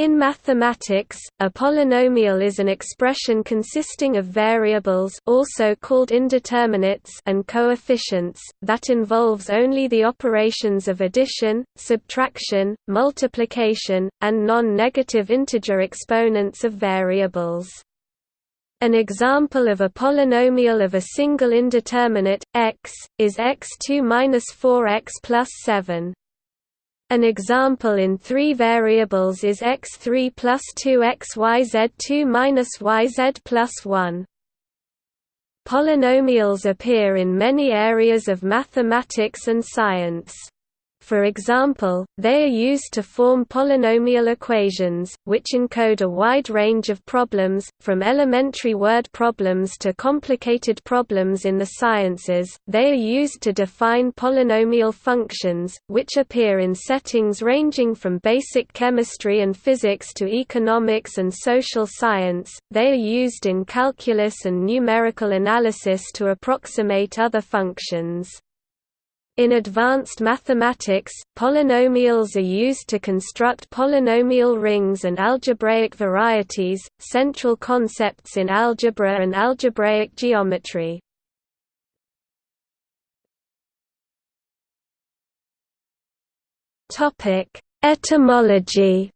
In mathematics, a polynomial is an expression consisting of variables also called indeterminates and coefficients, that involves only the operations of addition, subtraction, multiplication, and non-negative integer exponents of variables. An example of a polynomial of a single indeterminate, x, is x2 4x plus 7. An example in three variables is x3 plus 2xyz2 minus yz plus 1. Polynomials appear in many areas of mathematics and science. For example, they are used to form polynomial equations, which encode a wide range of problems, from elementary word problems to complicated problems in the sciences. They are used to define polynomial functions, which appear in settings ranging from basic chemistry and physics to economics and social science. They are used in calculus and numerical analysis to approximate other functions. In advanced mathematics, polynomials are used to construct polynomial rings and algebraic varieties, central concepts in algebra and algebraic geometry. Etymology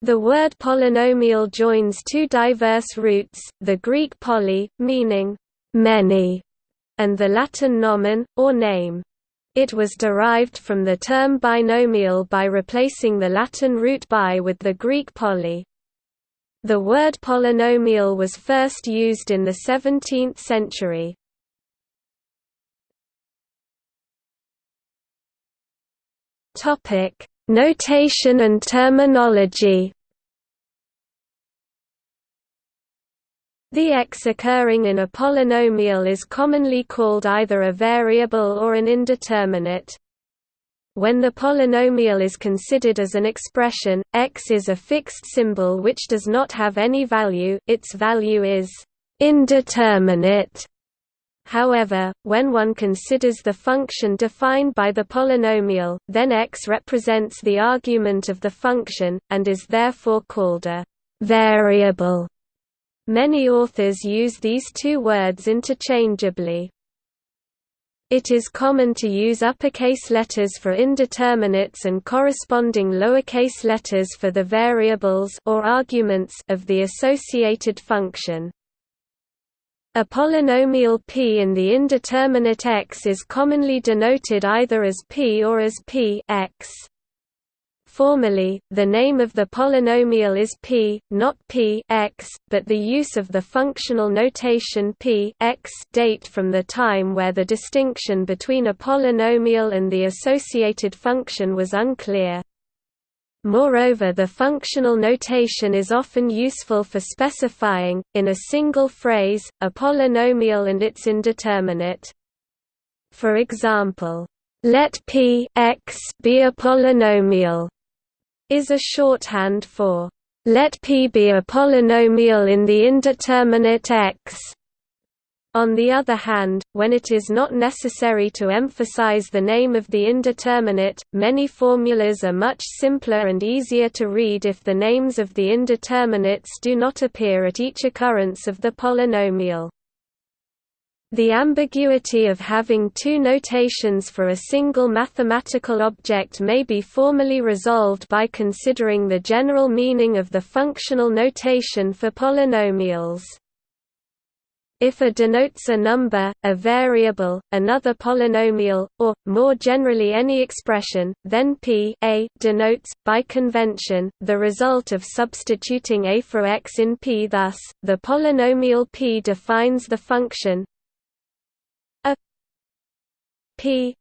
The word polynomial joins two diverse roots, the Greek poly, meaning many, and the Latin nomen, or name. It was derived from the term binomial by replacing the Latin root bi with the Greek poly. The word polynomial was first used in the 17th century. Notation and terminology The x occurring in a polynomial is commonly called either a variable or an indeterminate. When the polynomial is considered as an expression, x is a fixed symbol which does not have any value its value is indeterminate. However, when one considers the function defined by the polynomial, then x represents the argument of the function, and is therefore called a variable. Many authors use these two words interchangeably. It is common to use uppercase letters for indeterminates and corresponding lowercase letters for the variables or arguments of the associated function. A polynomial p in the indeterminate x is commonly denoted either as p or as p x. Formally, the name of the polynomial is p, not p x, but the use of the functional notation p x date from the time where the distinction between a polynomial and the associated function was unclear. Moreover the functional notation is often useful for specifying, in a single phrase, a polynomial and its indeterminate. For example, let p x be a polynomial is a shorthand for let P be a polynomial in the indeterminate X. On the other hand, when it is not necessary to emphasize the name of the indeterminate, many formulas are much simpler and easier to read if the names of the indeterminates do not appear at each occurrence of the polynomial. The ambiguity of having two notations for a single mathematical object may be formally resolved by considering the general meaning of the functional notation for polynomials. If a denotes a number, a variable, another polynomial, or, more generally any expression, then p a denotes, by convention, the result of substituting a for x in p thus, the polynomial p defines the function P.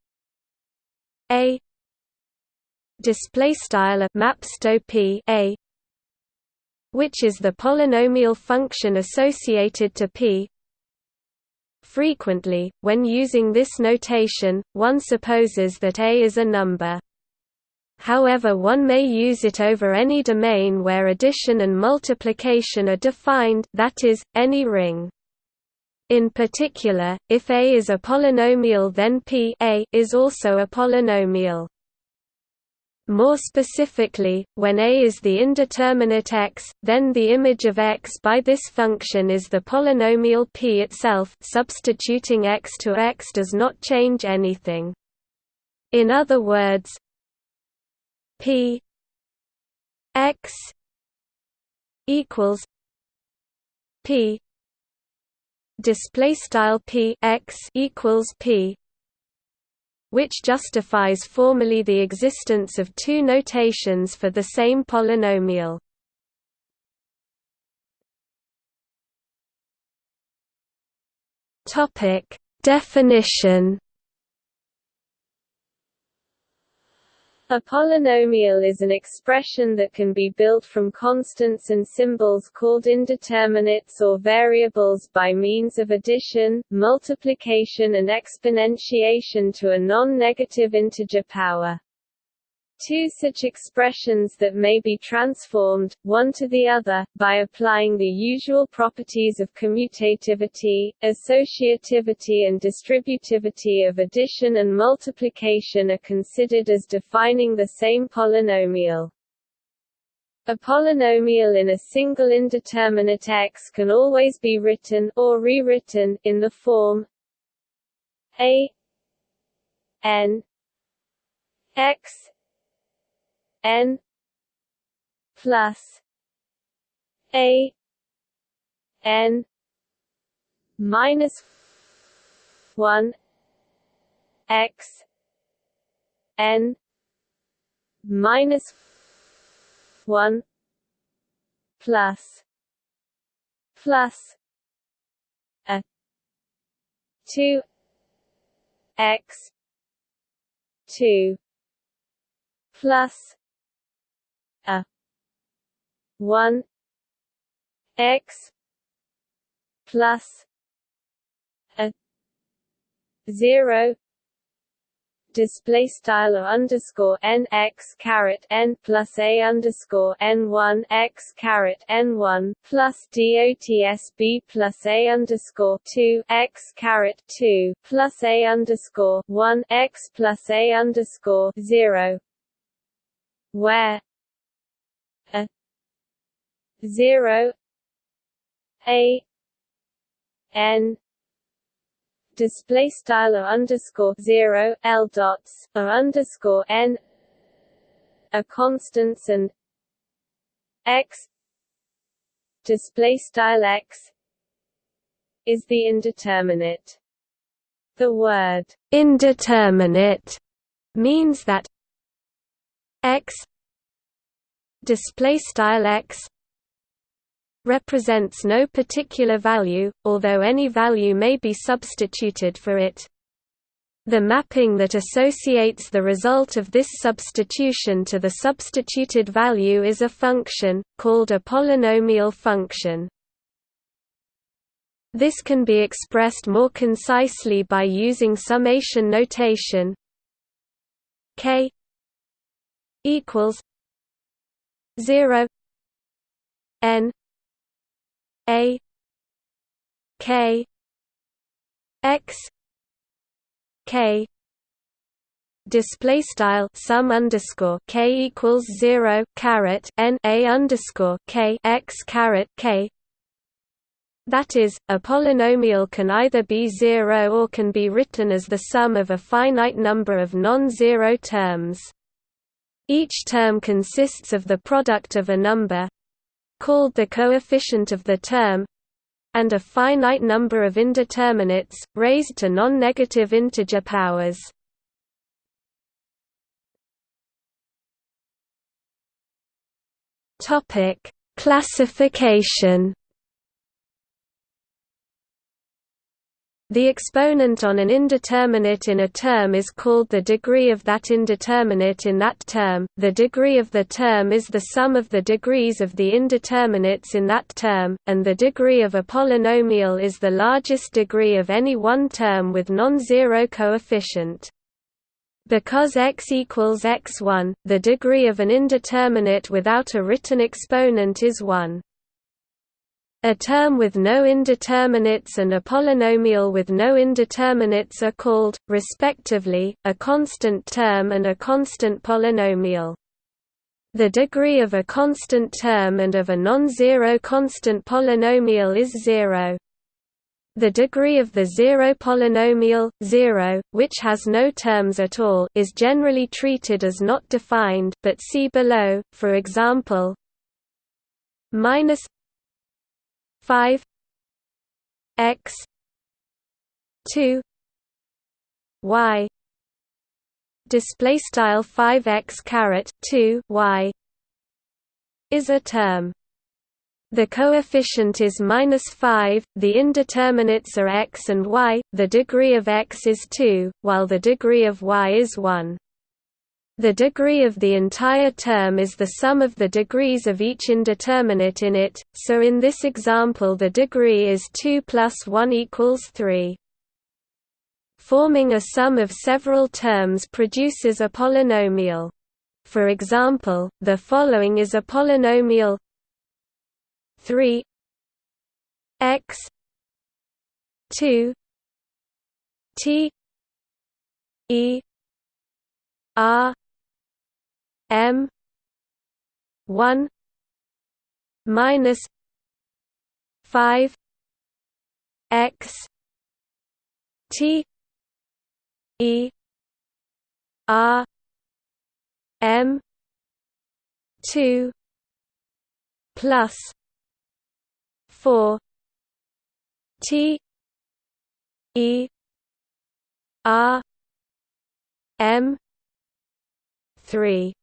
A. Display style of mapsto P. A. Which is the polynomial function associated to P. Frequently, when using this notation, one supposes that A is a number. However one may use it over any domain where addition and multiplication are defined that is, any ring. In particular, if A is a polynomial then P a is also a polynomial. More specifically, when A is the indeterminate x, then the image of x by this function is the polynomial p itself substituting x to x does not change anything. In other words, p x equals p display style p x equals p which justifies formally the existence of two notations for the same polynomial. Topic: Definition A polynomial is an expression that can be built from constants and symbols called indeterminates or variables by means of addition, multiplication and exponentiation to a non-negative integer power. Two such expressions that may be transformed, one to the other, by applying the usual properties of commutativity, associativity and distributivity of addition and multiplication are considered as defining the same polynomial. A polynomial in a single indeterminate x can always be written or rewritten in the form a n x n plus a n minus 1 x n minus 1 plus plus a 2 x 2 plus a 1 x plus a 0 display style underscore n x caret n plus a underscore n one x caret n one plus dots b plus a underscore two x caret two plus a underscore one x plus a underscore zero, where 0 a n display style underscore 0 l dots or underscore n a constants and x display style x is the indeterminate. The word indeterminate means that x display style x represents no particular value, although any value may be substituted for it. The mapping that associates the result of this substitution to the substituted value is a function, called a polynomial function. This can be expressed more concisely by using summation notation k equals 0 n a k x k display style sum underscore k equals zero caret n a underscore k x caret k. That is, a polynomial can either be zero or can be written as the sum of a finite number of non-zero terms. Each term consists of the product of a number, called the coefficient of the term and a finite number of indeterminates, raised to non-negative integer powers. Classification The exponent on an indeterminate in a term is called the degree of that indeterminate in that term. The degree of the term is the sum of the degrees of the indeterminates in that term, and the degree of a polynomial is the largest degree of any one term with non-zero coefficient. Because x equals x1, the degree of an indeterminate without a written exponent is 1. A term with no indeterminates and a polynomial with no indeterminates are called, respectively, a constant term and a constant polynomial. The degree of a constant term and of a non-zero constant polynomial is zero. The degree of the zero polynomial, zero, which has no terms at all is generally treated as not defined but see below, for example, minus 5 x 2 y display style 5x caret 2 y is a term the coefficient is minus 5, the indeterminates are x and y, the degree of x is 2, while the degree of y is 1. The degree of the entire term is the sum of the degrees of each indeterminate in it, so in this example the degree is 2 plus 1 equals 3. Forming a sum of several terms produces a polynomial. For example, the following is a polynomial 3 x 2 t e r M one minus five X T E R M two plus four T E R M three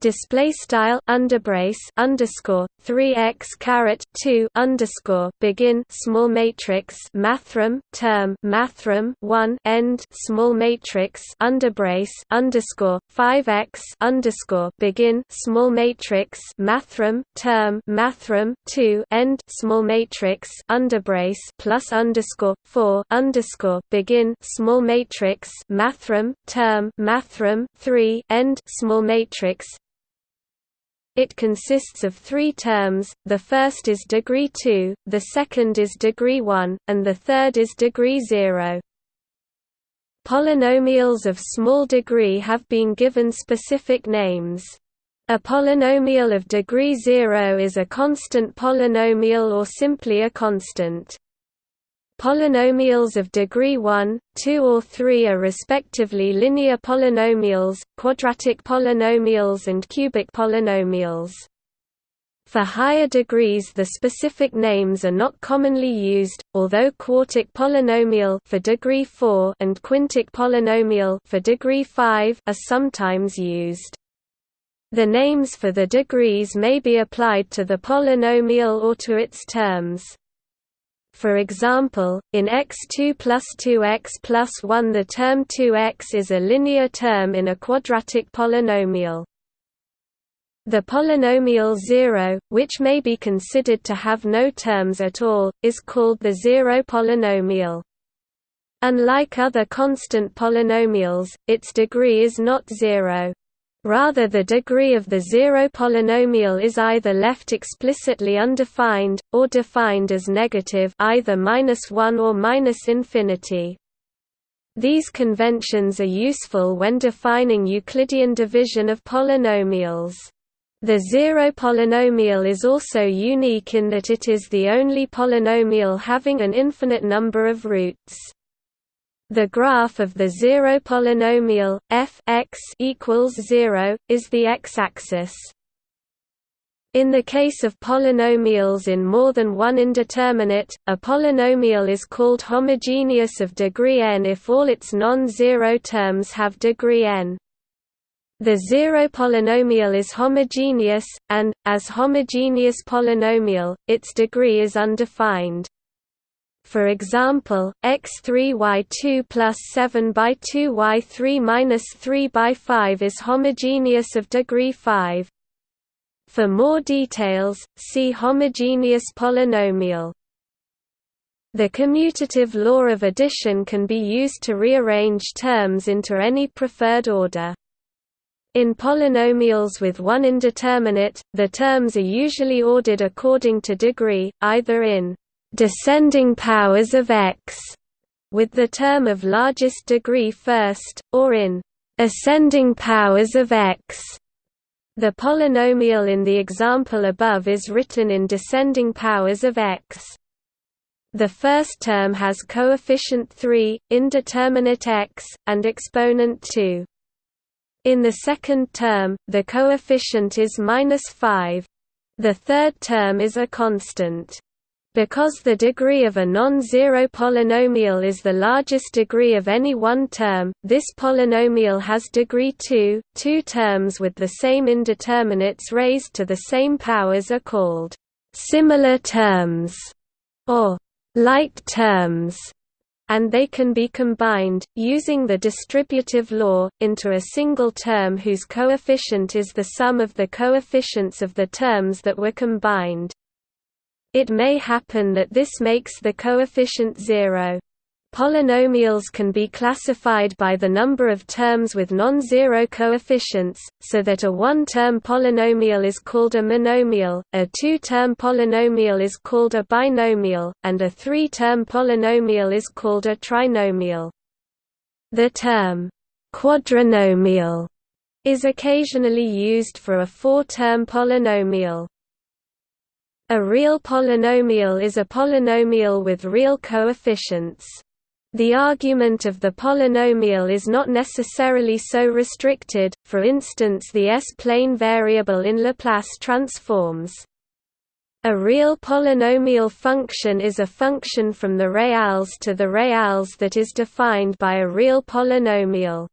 display style underbrace underscore 3x caret 2 underscore begin small matrix mathrm term mathrm 1 end small matrix underbrace underscore 5x underscore begin small matrix mathrm term mathrm 2 end small matrix underbrace plus underscore 4 underscore begin small matrix mathrm term mathrm 3 end small matrix it consists of three terms, the first is degree 2, the second is degree 1, and the third is degree 0. Polynomials of small degree have been given specific names. A polynomial of degree 0 is a constant polynomial or simply a constant. Polynomials of degree 1, 2 or 3 are respectively linear polynomials, quadratic polynomials and cubic polynomials. For higher degrees the specific names are not commonly used, although quartic polynomial for degree 4 and quintic polynomial for degree 5 are sometimes used. The names for the degrees may be applied to the polynomial or to its terms. For example, in x2 plus 2x plus 1 the term 2x is a linear term in a quadratic polynomial. The polynomial 0, which may be considered to have no terms at all, is called the zero polynomial. Unlike other constant polynomials, its degree is not zero. Rather the degree of the zero polynomial is either left explicitly undefined, or defined as negative either -1 or -infinity. These conventions are useful when defining Euclidean division of polynomials. The zero polynomial is also unique in that it is the only polynomial having an infinite number of roots. The graph of the zero polynomial f x equals 0 is the x-axis. In the case of polynomials in more than one indeterminate, a polynomial is called homogeneous of degree n if all its non-zero terms have degree n. The zero polynomial is homogeneous, and, as homogeneous polynomial, its degree is undefined. For example, x3y2 plus 7 by 2y3 minus 3 by 5 is homogeneous of degree 5. For more details, see homogeneous polynomial. The commutative law of addition can be used to rearrange terms into any preferred order. In polynomials with one indeterminate, the terms are usually ordered according to degree, either in descending powers of x, with the term of largest degree first, or in ascending powers of x. The polynomial in the example above is written in descending powers of x. The first term has coefficient 3, indeterminate x, and exponent 2. In the second term, the coefficient is minus 5. The third term is a constant. Because the degree of a non-zero polynomial is the largest degree of any one term, this polynomial has degree 2. Two terms with the same indeterminates raised to the same powers are called similar terms or like terms and they can be combined, using the distributive law, into a single term whose coefficient is the sum of the coefficients of the terms that were combined. It may happen that this makes the coefficient zero. Polynomials can be classified by the number of terms with non-zero coefficients, so that a one-term polynomial is called a monomial, a two-term polynomial is called a binomial, and a three-term polynomial is called a trinomial. The term quadrinomial is occasionally used for a four-term polynomial. A real polynomial is a polynomial with real coefficients. The argument of the polynomial is not necessarily so restricted, for instance the S-plane variable in Laplace transforms. A real polynomial function is a function from the reals to the reals that is defined by a real polynomial.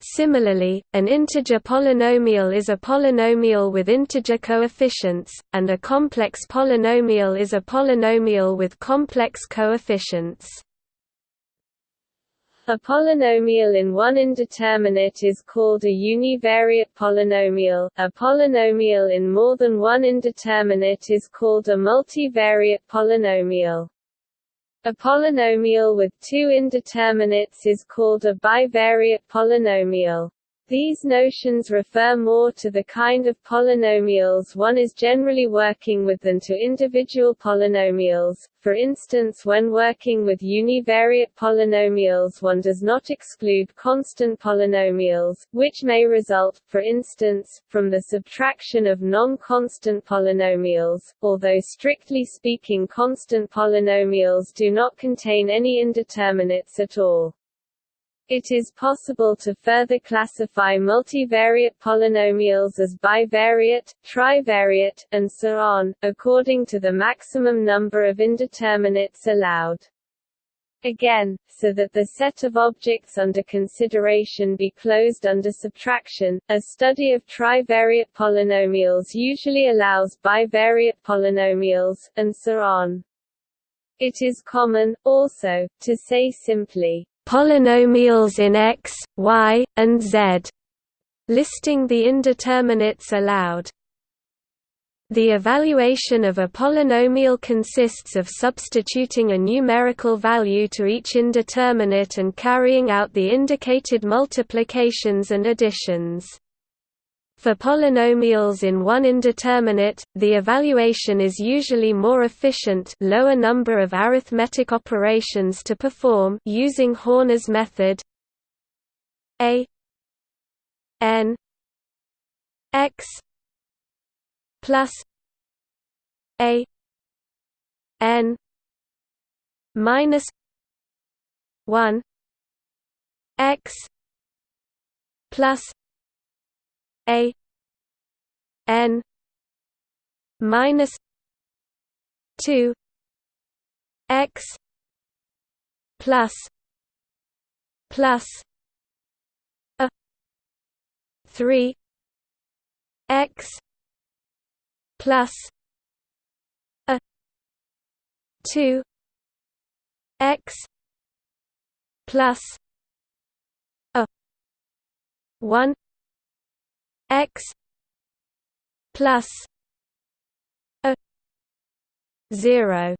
Similarly, an integer polynomial is a polynomial with integer coefficients, and a complex polynomial is a polynomial with complex coefficients. A polynomial in one indeterminate is called a univariate polynomial. A polynomial in more than one indeterminate is called a multivariate polynomial. A polynomial with two indeterminates is called a bivariate polynomial. These notions refer more to the kind of polynomials one is generally working with than to individual polynomials. For instance when working with univariate polynomials one does not exclude constant polynomials, which may result, for instance, from the subtraction of non-constant polynomials, although strictly speaking constant polynomials do not contain any indeterminates at all. It is possible to further classify multivariate polynomials as bivariate, trivariate, and so on, according to the maximum number of indeterminates allowed. Again, so that the set of objects under consideration be closed under subtraction, a study of trivariate polynomials usually allows bivariate polynomials, and so on. It is common, also, to say simply, polynomials in X, Y, and Z, listing the indeterminates allowed. The evaluation of a polynomial consists of substituting a numerical value to each indeterminate and carrying out the indicated multiplications and additions. For polynomials in one indeterminate, the evaluation is usually more efficient lower number of arithmetic operations to perform using Horner's method. A n x plus a n minus 1 x plus a n minus 2 x plus plus a 3 x plus a 2 x plus a 1 x plus a 0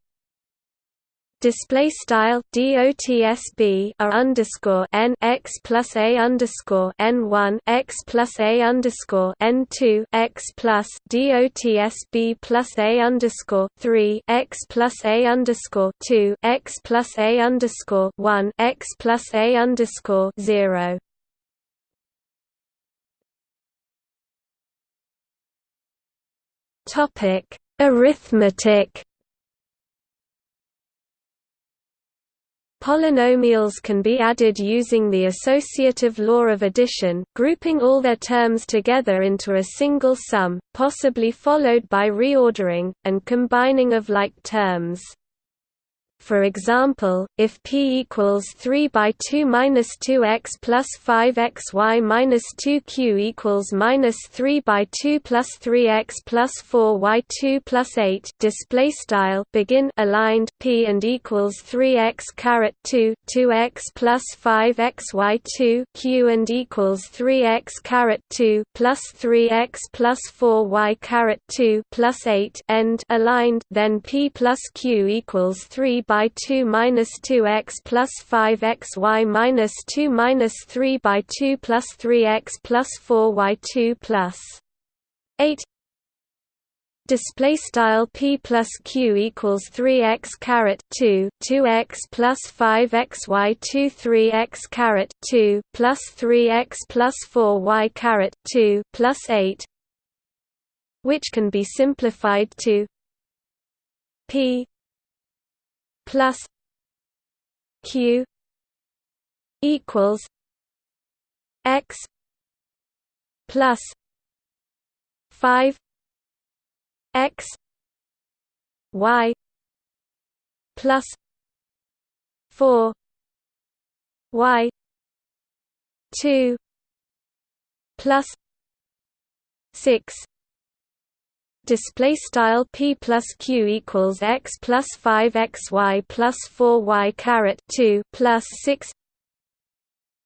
display style dotsb underscore n x plus a underscore n one x plus a underscore n two x plus dotsb plus a underscore three x plus a underscore two x plus a underscore one x plus a underscore zero. Topic Arithmetic Polynomials can be added using the associative law of addition, grouping all their terms together into a single sum, possibly followed by reordering, and combining of like terms. For example, if p equals 3 by 2 minus 2x plus 5xy minus 2q equals minus 3 by 2 plus 3x plus 4y2 plus 8 display style begin aligned p and equals 3x caret 2 2x plus 5xy2 q and equals 3x caret 2 plus 3x plus 4y caret 2 plus 8 end aligned then p plus q equals 3 by by 2 minus 2x plus 5xy minus 2 minus 3 by 2 plus 3x plus 4y2 plus 8 display style p plus q equals 3x caret 2 2x plus 5xy 2 3x caret 2 plus 3x plus 4y caret 2 plus 8 which can be simplified to p plus q equals x plus 5 x y plus 4 y 2 plus 6 display style p plus q equals x plus 5 xy plus 4 y caret 2 plus 6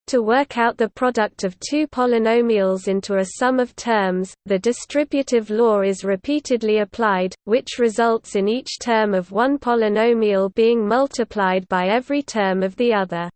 to work out the product of two polynomials into a sum of terms, the distributive law is repeatedly applied, which results in each term of one polynomial being multiplied by every term of the other.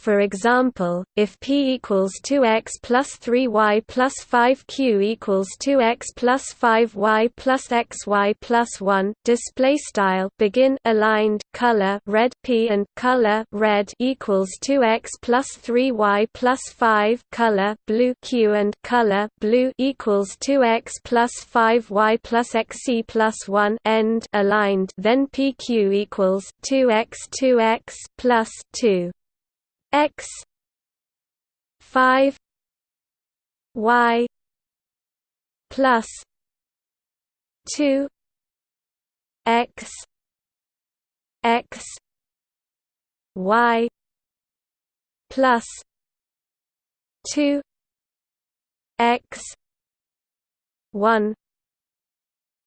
For example, if p equals 2x plus 3y plus 5q equals 2x plus 5y plus xy plus 1, display style begin aligned color red p and color red equals 2x plus 3y plus 5 color blue q and color blue equals 2x plus 5y plus xc plus 1 end aligned then pq equals 2x 2x plus 2 x 5 y plus 2 x x y plus 2 x 1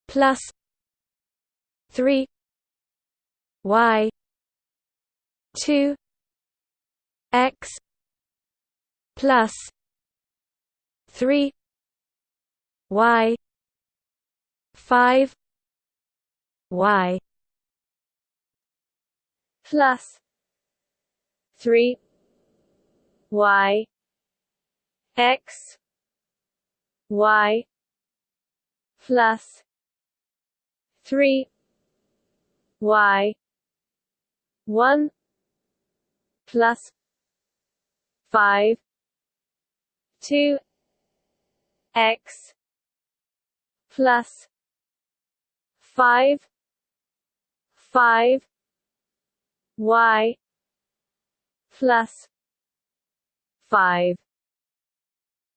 plus 3 y 2 x plus 3 y 5 y plus 3 y x y plus 3 y 1 plus five two x plus five five y plus five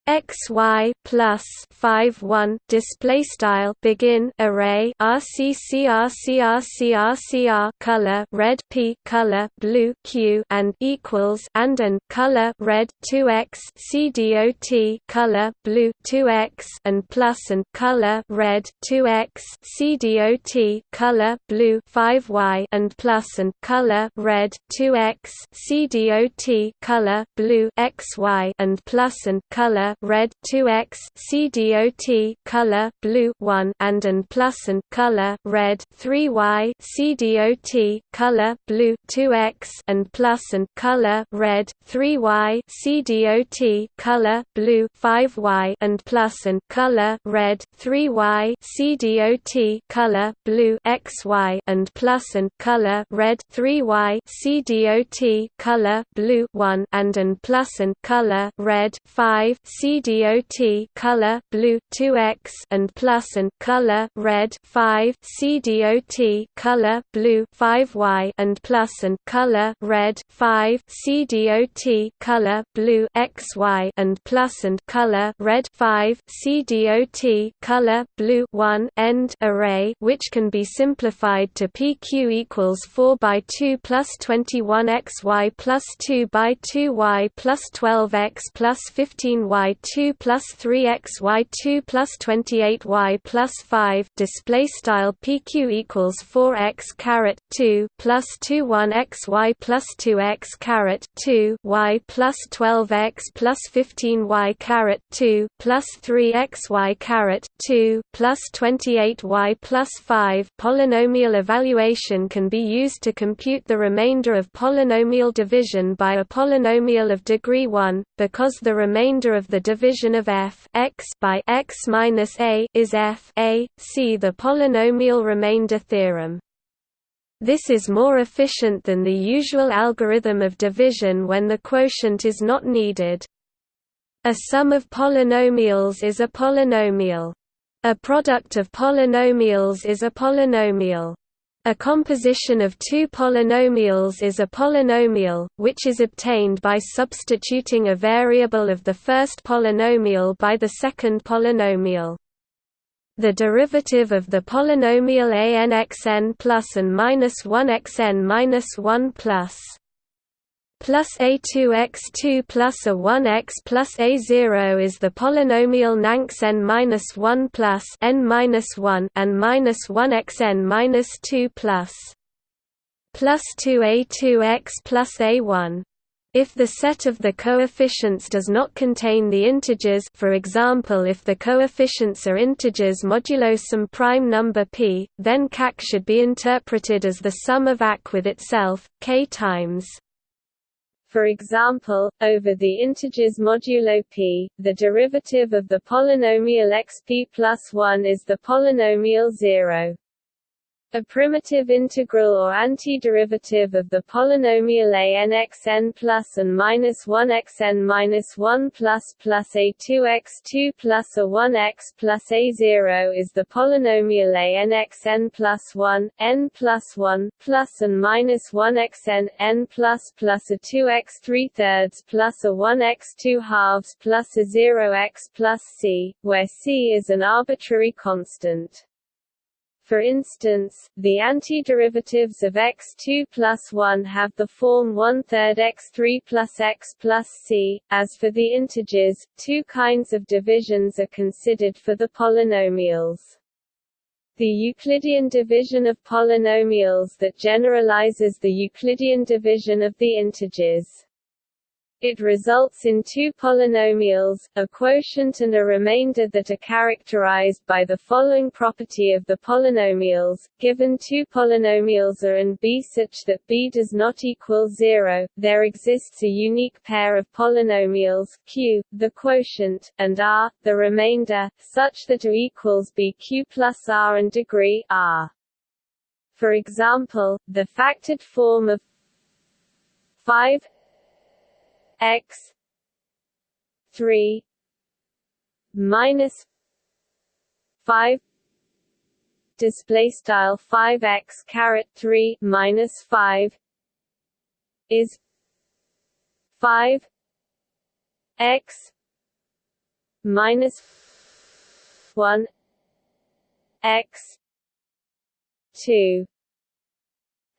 xy plus 5 1 display style begin array rccrcrcrcr color red p color blue q and equals and an color red 2x cdot color blue 2x and plus and color red 2x cdot color blue 5y and plus and color red 2x cdot color blue xy and plus and color red 2x C dot color blue 1 and and plus and color red 3y C dot color blue 2x and plus and color red 3y C dot color blue 5y and plus and color red 3y C dot color blue xy and plus and color red 3y C dot color blue 1 and and plus and color red 5 C CDOT color blue 2x and plus and color red 5 CDOT color blue 5y and plus and color red 5 CDOT color blue xy and plus and color red 5 CDOT color blue 1 end array which can be simplified to PQ equals 4 by 2 plus 21 xy plus 2 by 2y plus 12x plus 15y 2 plus 3x y2 plus 28y plus 5 display style pq equals 4x caret 2 plus 21x y plus 2x caret 2 y plus 12x plus 15y caret 2 plus 3x y caret 2 plus 28y plus 5 polynomial evaluation can be used to compute the remainder of polynomial division by a polynomial of degree 1 because the remainder of the division of f x by x minus a is f a see the polynomial remainder theorem this is more efficient than the usual algorithm of division when the quotient is not needed. A sum of polynomials is a polynomial. A product of polynomials is a polynomial. A composition of two polynomials is a polynomial, which is obtained by substituting a variable of the first polynomial by the second polynomial. The derivative of the polynomial a n x n plus and minus 1 x n minus 1 plus plus a2x2 plus a1x plus a0 is the polynomial nanx n minus 1 plus n minus 1 and minus 1x n minus 2 plus plus 2a2x plus a1. If the set of the coefficients does not contain the integers for example if the coefficients are integers modulo some prime number p, then CAC should be interpreted as the sum of AC with itself, k times for example, over the integers modulo p, the derivative of the polynomial xp plus 1 is the polynomial 0. A primitive integral or antiderivative of the polynomial a n x n plus and minus 1 x n minus 1 plus plus a 2 x 2 plus a 1 x plus a 0 is the polynomial a n x n plus 1 n plus 1 plus and minus 1 x n n plus plus a 2 x 3 thirds plus a 1 x 2 halves plus a 0 x plus c, where c is an arbitrary constant. For instance, the antiderivatives of x2 plus 1 have the form 1 third x3 plus x plus c. As for the integers, two kinds of divisions are considered for the polynomials. The Euclidean division of polynomials that generalizes the Euclidean division of the integers. It results in two polynomials, a quotient and a remainder that are characterized by the following property of the polynomials. Given two polynomials A and B such that B does not equal 0, there exists a unique pair of polynomials Q, the quotient, and R, the remainder, such that A equals BQ plus R and degree R. For example, the factored form of 5 x 3 minus 5 display style 5x caret 3 minus 5 is 5 x minus 1 x 2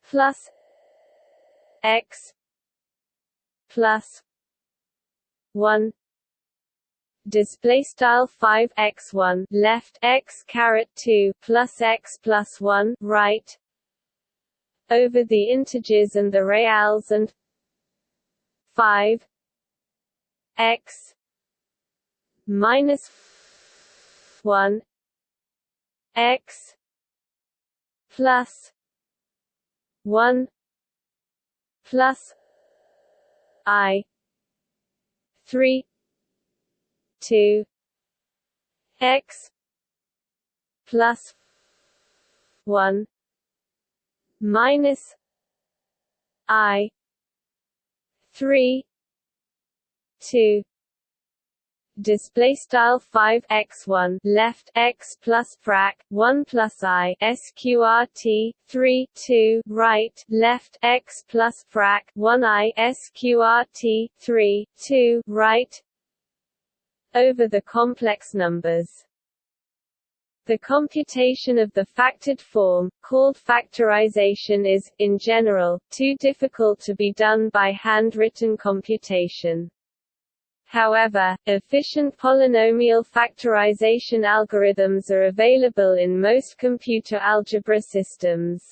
plus x plus 1 display style 5 x 1 left x caret 2 plus x plus 1 right. Over the integers and the reals and 5 x minus 1 x plus 1 plus i 3 2 x plus 1 minus i 3 2 display style 5 x1 left x plus frac 1 plus i sqrt 3 2 right left x plus frac 1 i sqrt 3 2 right over the complex numbers the computation of the factored form, called factorization is, in general, too difficult to be done by handwritten computation. However, efficient polynomial factorization algorithms are available in most computer algebra systems.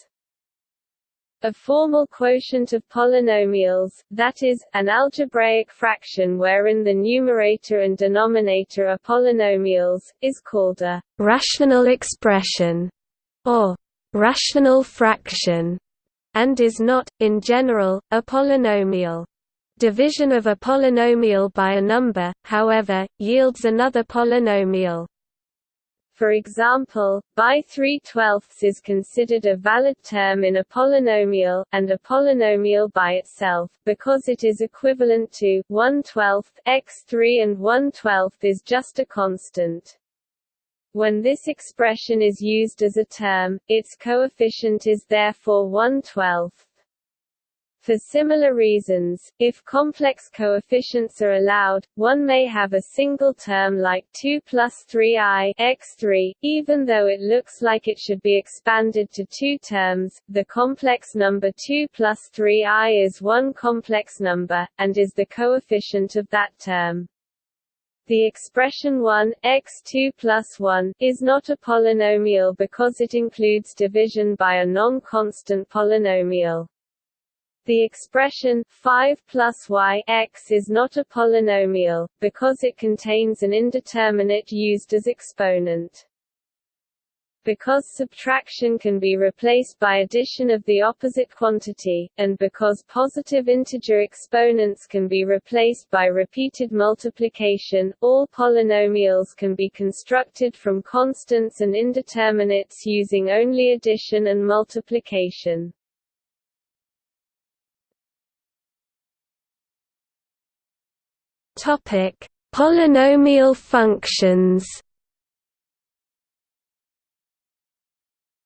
A formal quotient of polynomials, that is, an algebraic fraction wherein the numerator and denominator are polynomials, is called a rational expression, or rational fraction, and is not, in general, a polynomial. Division of a polynomial by a number, however, yields another polynomial. For example, by 3 twelfths is considered a valid term in a polynomial, and a polynomial by itself, because it is equivalent to 1 twelfth x3 and 1 twelfth is just a constant. When this expression is used as a term, its coefficient is therefore 1 twelfth. For similar reasons, if complex coefficients are allowed, one may have a single term like 2 plus 3i x3, even though it looks like it should be expanded to two terms. The complex number 2 plus 3i is one complex number, and is the coefficient of that term. The expression 1, x2 plus 1, is not a polynomial because it includes division by a non-constant polynomial. The expression 5 plus y x is not a polynomial, because it contains an indeterminate used as exponent. Because subtraction can be replaced by addition of the opposite quantity, and because positive integer exponents can be replaced by repeated multiplication, all polynomials can be constructed from constants and indeterminates using only addition and multiplication. Topic: Polynomial functions.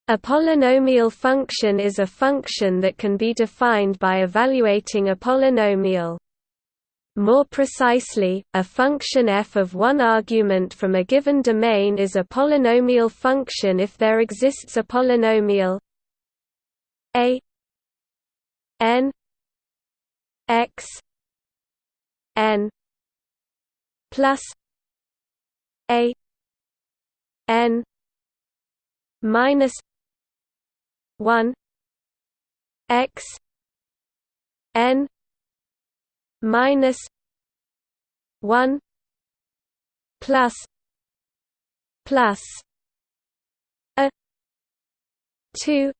A polynomial function is a function that can be defined by evaluating a polynomial. More precisely, a function f of one argument from a given domain is a polynomial function if there exists a polynomial a n x n plus a n minus 1 x n minus 1 plus plus a 2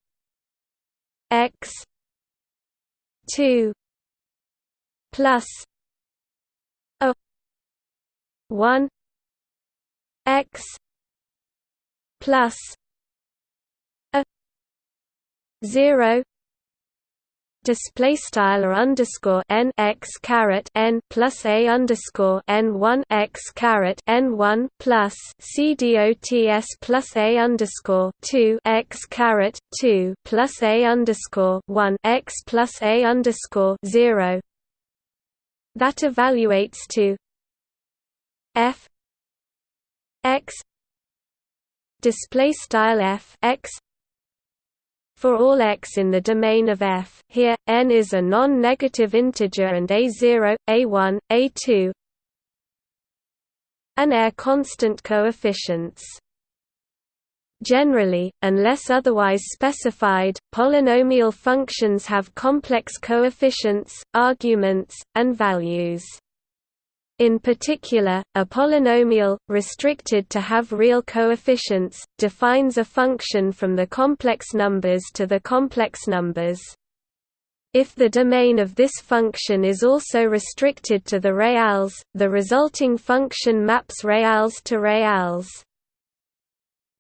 x 2 plus 1 x plus a 0 display style or underscore n x caret n plus a underscore n one x caret n one plus c plus a underscore two x caret two plus a underscore one x plus a underscore zero. That evaluates to f x display style f x for all x in the domain of f here n is a non-negative integer and a0 a1 a2 and are constant coefficients Generally, unless otherwise specified, polynomial functions have complex coefficients, arguments, and values. In particular, a polynomial, restricted to have real coefficients, defines a function from the complex numbers to the complex numbers. If the domain of this function is also restricted to the reals, the resulting function maps reals to reals.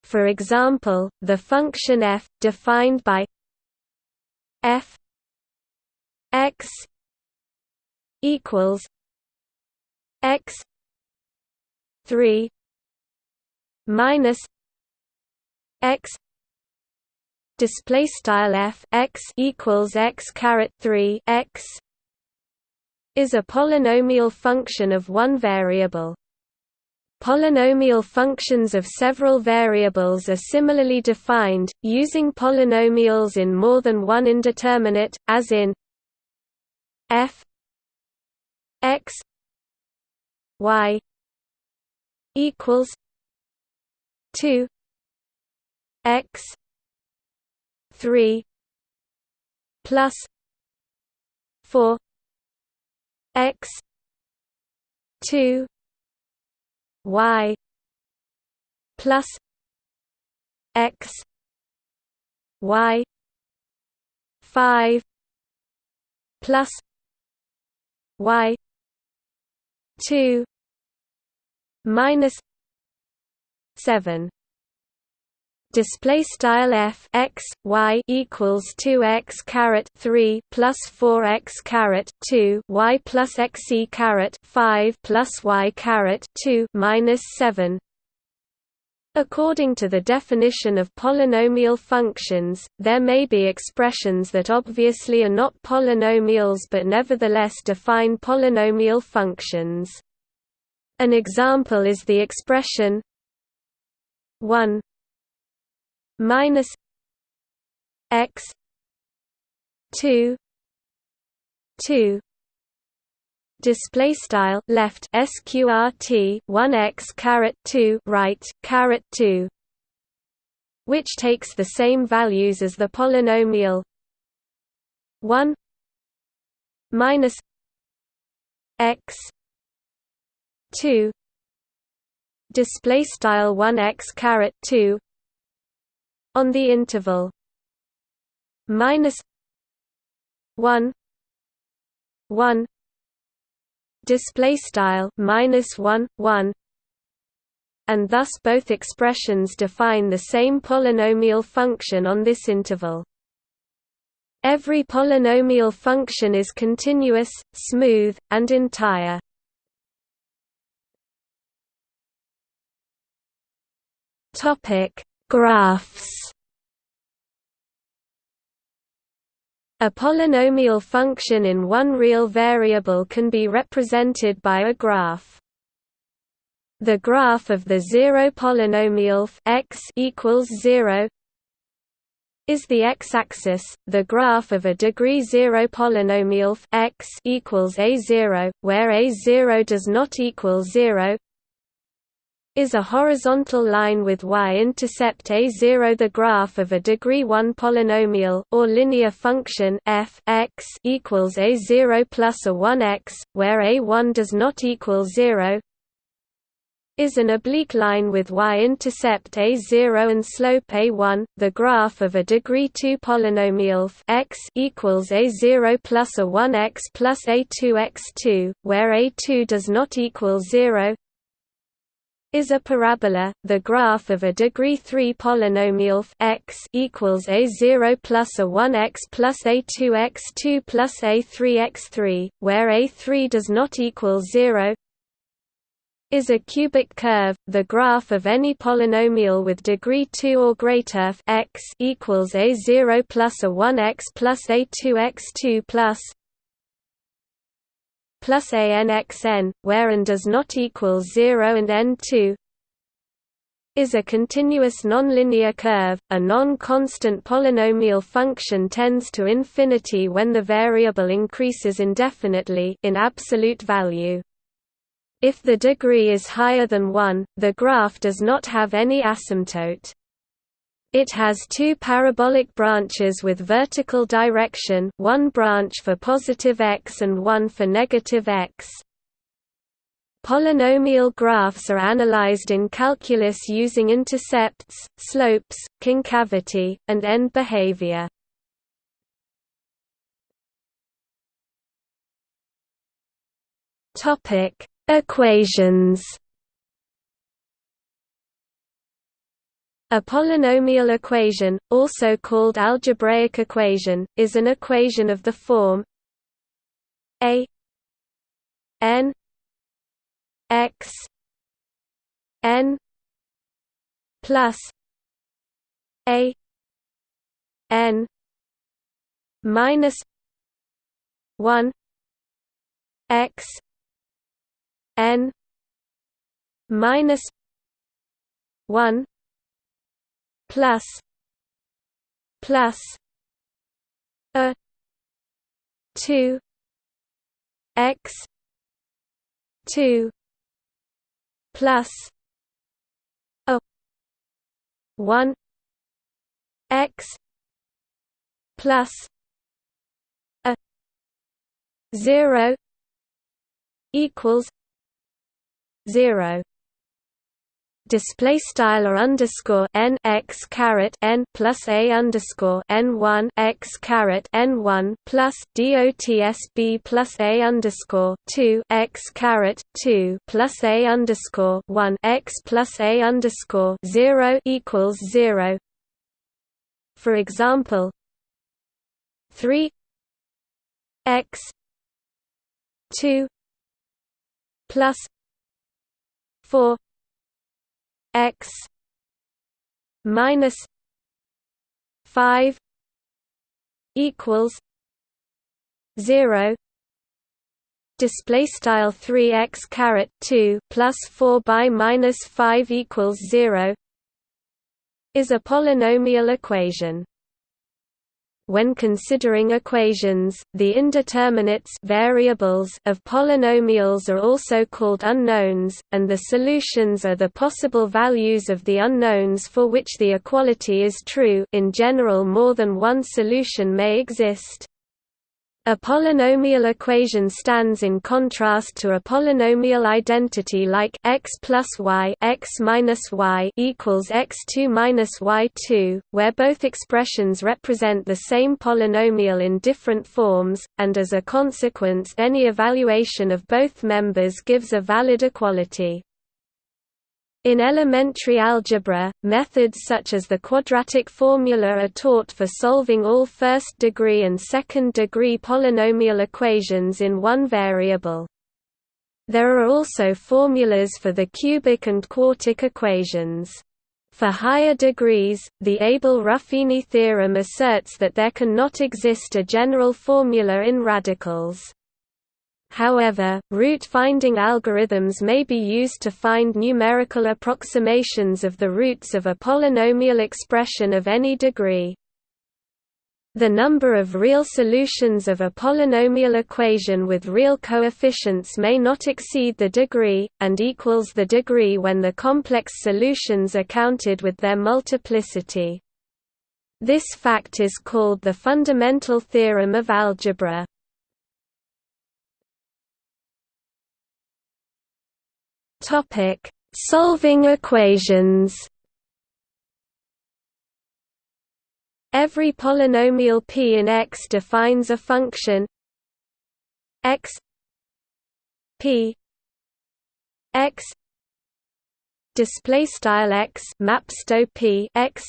For example, the function f, defined by f x equals x 3 minus x display style f x equals x caret 3 x is a polynomial function of one variable. Polynomial functions of several variables are similarly defined, using polynomials in more than one indeterminate, as in f x y equals 2 x 3 plus 4 x 2 y plus x y 5 plus y 2 minus 7 display style f x y equals 2 x caret 3 plus 4 x caret 2 y plus x e caret 5 plus y caret 2 minus 7 According to the definition of polynomial functions, there may be expressions that obviously are not polynomials but nevertheless define polynomial functions. An example is the expression 1 minus x 2 2 display style left sqrt 1x caret 2 right caret 2 which takes the same values as the polynomial. 1 minus x 2 display style 1x caret 2 on the interval. Minus 1 1 display style minus 1 1 and thus both expressions define the same polynomial function on this interval. Every polynomial function is continuous smooth and entire. Topic Graphs A polynomial function in one real variable can be represented by a graph. The graph of the zero polynomial x equals 0 is the x-axis. The graph of a degree 0 polynomial x equals a0, where a0 does not equal 0, is a horizontal line with y-intercept a0 the graph of a degree 1 polynomial or linear function f x equals a0 plus a 1x where a1 does not equal 0 is an oblique line with y-intercept a0 and slope a1 the graph of a degree 2 polynomial x equals a0 plus a 1x plus a2 x2 where a2 does not equal 0 is a parabola. The graph of a degree 3 polynomial x equals a0 plus a 1x plus a2 x2 plus a3 x3, where a3 does not equal 0 is a cubic curve. The graph of any polynomial with degree 2 or greater x equals a0 plus a 1x plus a2 x2 plus plus anxn, where n does not equal 0 and n2 is a continuous nonlinear curve. A non-constant polynomial function tends to infinity when the variable increases indefinitely in absolute value. If the degree is higher than 1, the graph does not have any asymptote. It has two parabolic branches with vertical direction one branch for positive x and one for negative x. Polynomial graphs are analyzed in calculus using intercepts, slopes, concavity, and end behavior. Equations. A polynomial equation, also called algebraic equation, is an equation of the form a n x n plus a n minus 1 x n minus 1 plus plus a 2 x 2 plus a 1 x plus a 0 equals 0 display style or underscore n x caret n plus a underscore n one x caret n one plus dots b plus a underscore two x caret two plus a underscore one x plus a underscore zero equals zero. For example, three x two plus four x minus 5 equals 0 display style 3x caret 2 plus 4 by minus 5 equals 0 is a polynomial equation when considering equations, the indeterminates variables of polynomials are also called unknowns, and the solutions are the possible values of the unknowns for which the equality is true in general more than one solution may exist. A polynomial equation stands in contrast to a polynomial identity like x plus y x minus y equals x2 minus y2, where both expressions represent the same polynomial in different forms, and as a consequence any evaluation of both members gives a valid equality. In elementary algebra, methods such as the quadratic formula are taught for solving all first-degree and second-degree polynomial equations in one variable. There are also formulas for the cubic and quartic equations. For higher degrees, the Abel-Ruffini theorem asserts that there can not exist a general formula in radicals. However, root-finding algorithms may be used to find numerical approximations of the roots of a polynomial expression of any degree. The number of real solutions of a polynomial equation with real coefficients may not exceed the degree, and equals the degree when the complex solutions are counted with their multiplicity. This fact is called the fundamental theorem of algebra. Topic: Solving equations. Every polynomial p in X defines a function x p x display style x maps p x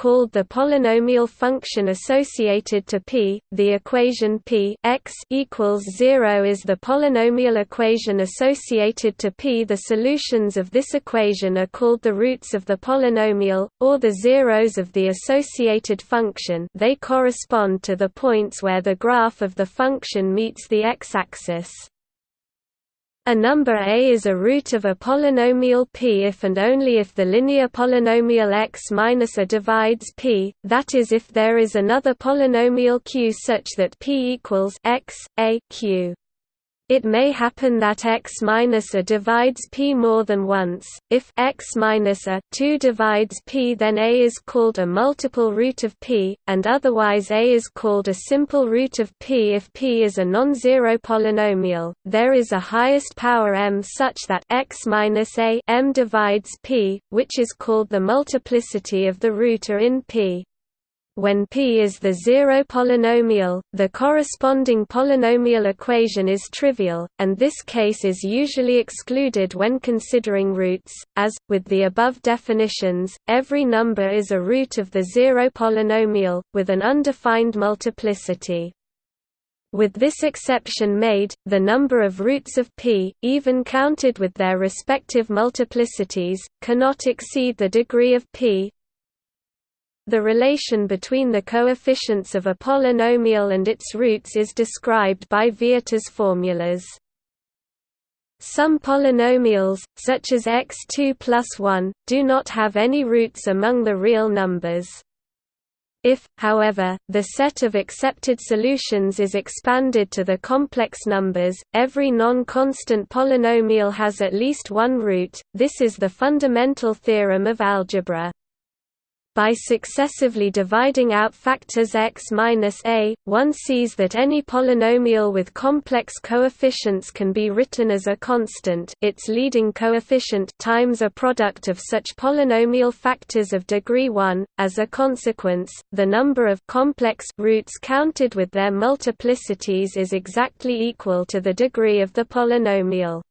called the polynomial function associated to p. The equation p x equals 0 is the polynomial equation associated to p. The solutions of this equation are called the roots of the polynomial, or the zeros of the associated function they correspond to the points where the graph of the function meets the x-axis. A number A is a root of a polynomial P if and only if the linear polynomial x minus a divides P, that is if there is another polynomial Q such that P equals x, a q. It may happen that x minus a divides p more than once. If x minus a 2 divides p, then a is called a multiple root of p, and otherwise a is called a simple root of p if p is a non-zero polynomial. There is a highest power m such that x minus a m divides p, which is called the multiplicity of the root or in p. When P is the zero polynomial, the corresponding polynomial equation is trivial, and this case is usually excluded when considering roots, as, with the above definitions, every number is a root of the zero polynomial, with an undefined multiplicity. With this exception made, the number of roots of p, even counted with their respective multiplicities, cannot exceed the degree of p, the relation between the coefficients of a polynomial and its roots is described by Vieta's formulas. Some polynomials, such as x2 plus 1, do not have any roots among the real numbers. If, however, the set of accepted solutions is expanded to the complex numbers, every non-constant polynomial has at least one root. This is the fundamental theorem of algebra. By successively dividing out factors x minus a, one sees that any polynomial with complex coefficients can be written as a constant its leading coefficient times a product of such polynomial factors of degree 1. As a consequence, the number of complex roots counted with their multiplicities is exactly equal to the degree of the polynomial.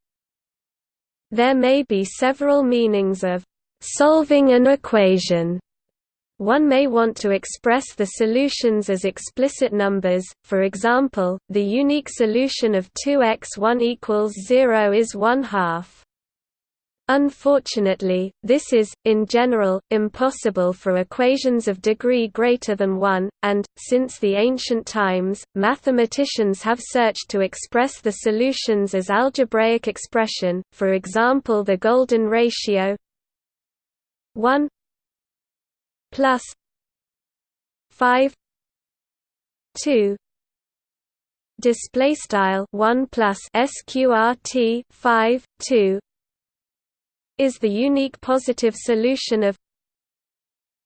There may be several meanings of solving an equation one may want to express the solutions as explicit numbers, for example, the unique solution of 2x1 equals 0 is 1 half. Unfortunately, this is, in general, impossible for equations of degree greater than 1, and, since the ancient times, mathematicians have searched to express the solutions as algebraic expression, for example the golden ratio 1 plus 5 2 display style 1 plus sqrt 5 2 is the unique positive solution of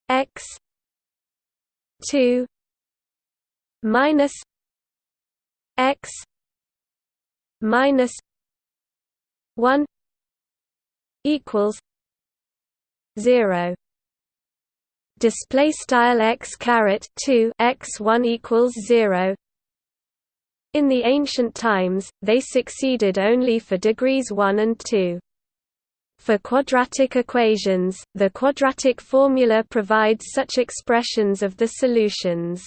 x 2 minus x minus 1 equals 0 display style x caret 2 x 1 equals 0 in the ancient times they succeeded only for degrees 1 and 2 for quadratic equations the quadratic formula provides such expressions of the solutions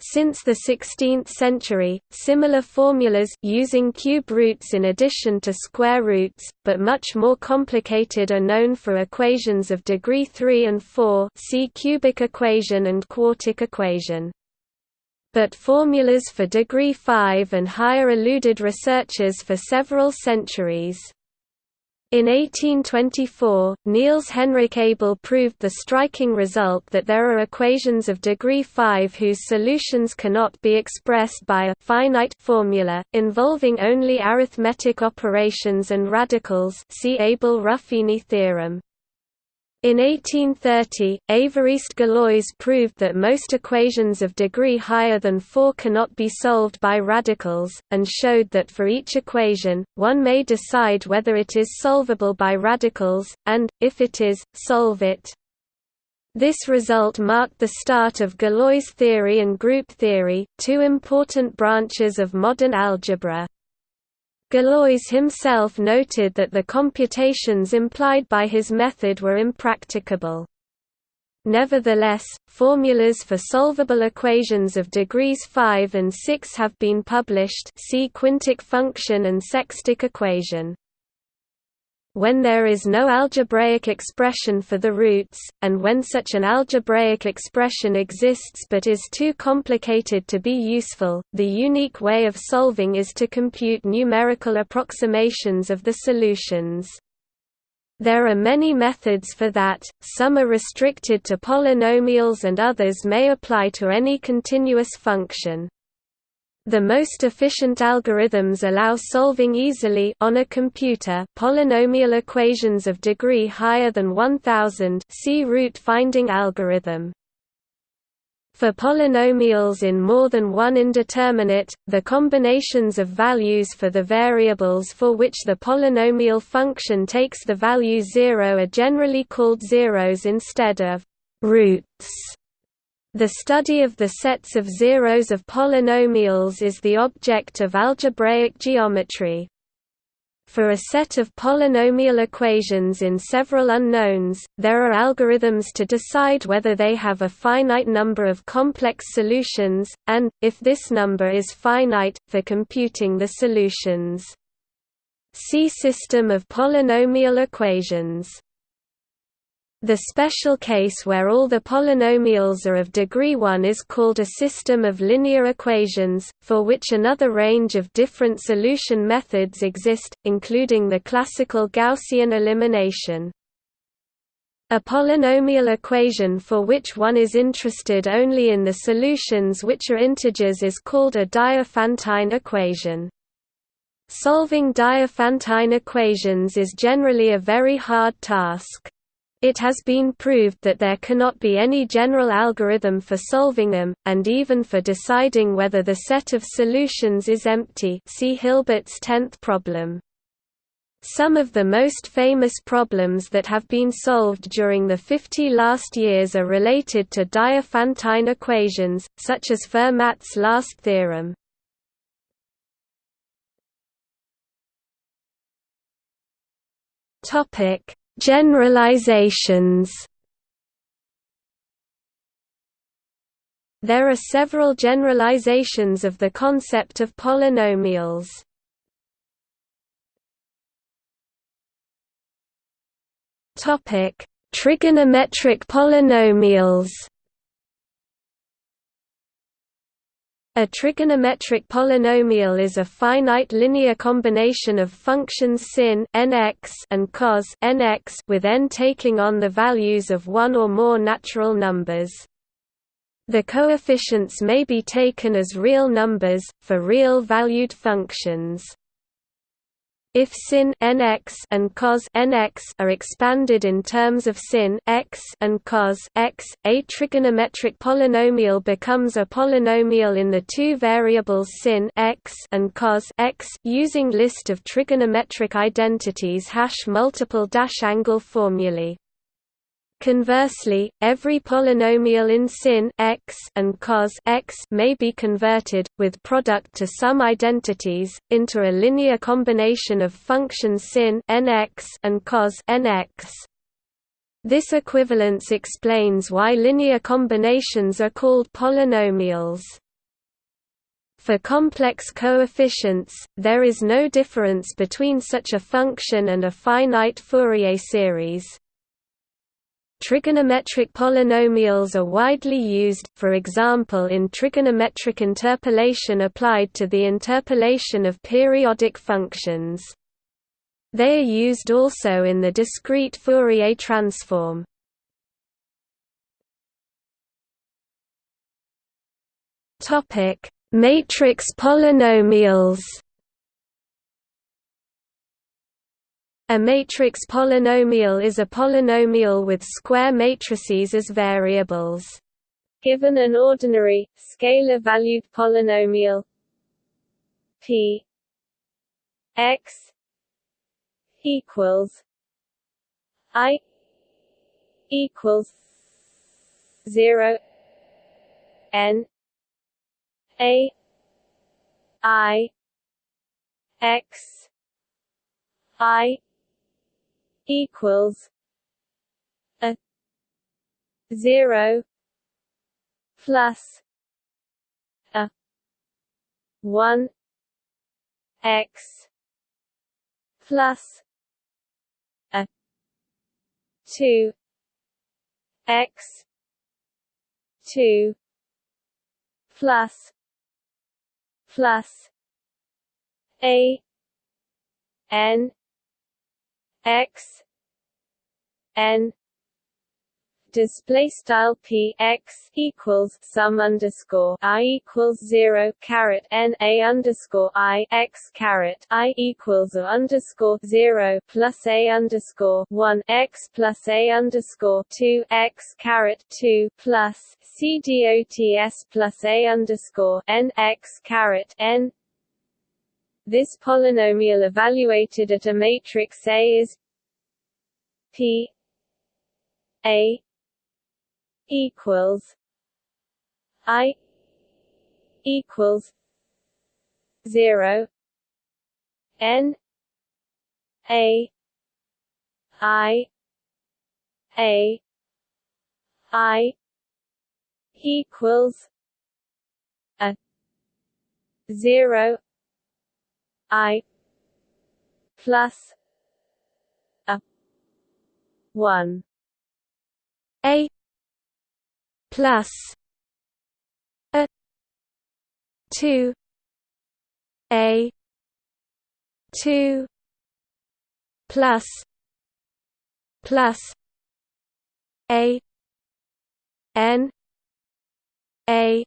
since the 16th century, similar formulas using cube roots in addition to square roots, but much more complicated are known for equations of degree 3 and 4 see cubic equation and quartic equation. But formulas for degree 5 and higher eluded researchers for several centuries. In 1824, Niels Henrik Abel proved the striking result that there are equations of degree 5 whose solutions cannot be expressed by a finite formula, involving only arithmetic operations and radicals see Abel-Ruffini theorem. In 1830, Évariste Galois proved that most equations of degree higher than 4 cannot be solved by radicals, and showed that for each equation, one may decide whether it is solvable by radicals, and, if it is, solve it. This result marked the start of Galois theory and group theory, two important branches of modern algebra. Galois himself noted that the computations implied by his method were impracticable. Nevertheless, formulas for solvable equations of degrees 5 and 6 have been published see quintic function and sextic equation when there is no algebraic expression for the roots, and when such an algebraic expression exists but is too complicated to be useful, the unique way of solving is to compute numerical approximations of the solutions. There are many methods for that, some are restricted to polynomials and others may apply to any continuous function. The most efficient algorithms allow solving easily on a computer polynomial equations of degree higher than 1000 see root finding algorithm. For polynomials in more than one indeterminate, the combinations of values for the variables for which the polynomial function takes the value 0 are generally called zeros instead of roots. The study of the sets of zeros of polynomials is the object of algebraic geometry. For a set of polynomial equations in several unknowns, there are algorithms to decide whether they have a finite number of complex solutions, and, if this number is finite, for computing the solutions. See System of polynomial equations the special case where all the polynomials are of degree 1 is called a system of linear equations, for which another range of different solution methods exist, including the classical Gaussian elimination. A polynomial equation for which one is interested only in the solutions which are integers is called a Diophantine equation. Solving Diophantine equations is generally a very hard task. It has been proved that there cannot be any general algorithm for solving them, and even for deciding whether the set of solutions is empty see Hilbert's tenth problem. Some of the most famous problems that have been solved during the 50 last years are related to Diophantine equations, such as Fermat's last theorem. Topic Generalizations There are several generalizations of the concept of polynomials. Topic: Trigonometric polynomials. A trigonometric polynomial is a finite linear combination of functions sin nx and cos nx with n taking on the values of one or more natural numbers. The coefficients may be taken as real numbers, for real-valued functions. If sin nx and cos nx are expanded in terms of sin x and cos x, a trigonometric polynomial becomes a polynomial in the two variables sin x and cos x using list of trigonometric identities hash multiple dash angle formulae. Conversely, every polynomial in sin x and cos x may be converted, with product to sum identities, into a linear combination of functions sin nx and cos nx. This equivalence explains why linear combinations are called polynomials. For complex coefficients, there is no difference between such a function and a finite Fourier series. Trigonometric polynomials are widely used, for example in trigonometric interpolation applied to the interpolation of periodic functions. They are used also in the discrete Fourier transform. Matrix polynomials A matrix polynomial is a polynomial with square matrices as variables. Given an ordinary, scalar-valued polynomial p x equals i equals 0 n a i x i equals a zero plus a one x plus a two x two plus plus a n x n display style p x equals sum underscore i equals zero caret n a underscore i x caret i equals a underscore zero plus a underscore one x plus a underscore two x caret two plus c dots plus a underscore n x caret n. This polynomial evaluated at a matrix A is p a equals I equals zero N A I A I equals a zero I plus a one. A plus a 2 a 2 plus plus a n a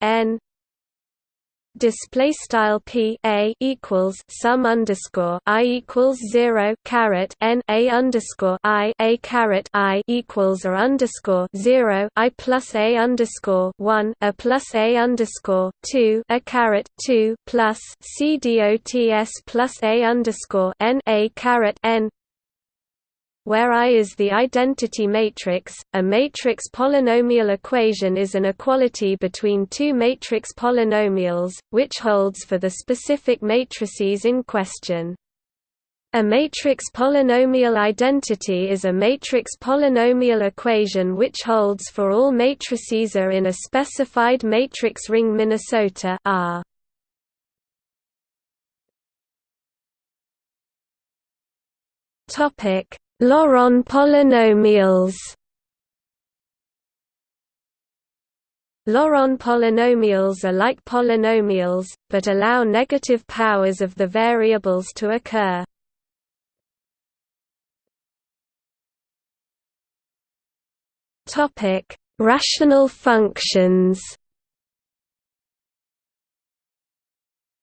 n display style p a equals sum underscore i equals zero caret n a underscore i a caret i equals or underscore zero i plus a underscore one a plus a underscore two a caret two plus c dots plus a underscore n a caret n where I is the identity matrix. A matrix polynomial equation is an equality between two matrix polynomials, which holds for the specific matrices in question. A matrix polynomial identity is a matrix polynomial equation which holds for all matrices A in a specified matrix ring Minnesota R. Topic Laurent polynomials Laurent polynomials are like polynomials, but allow negative powers of the variables to occur. Rational functions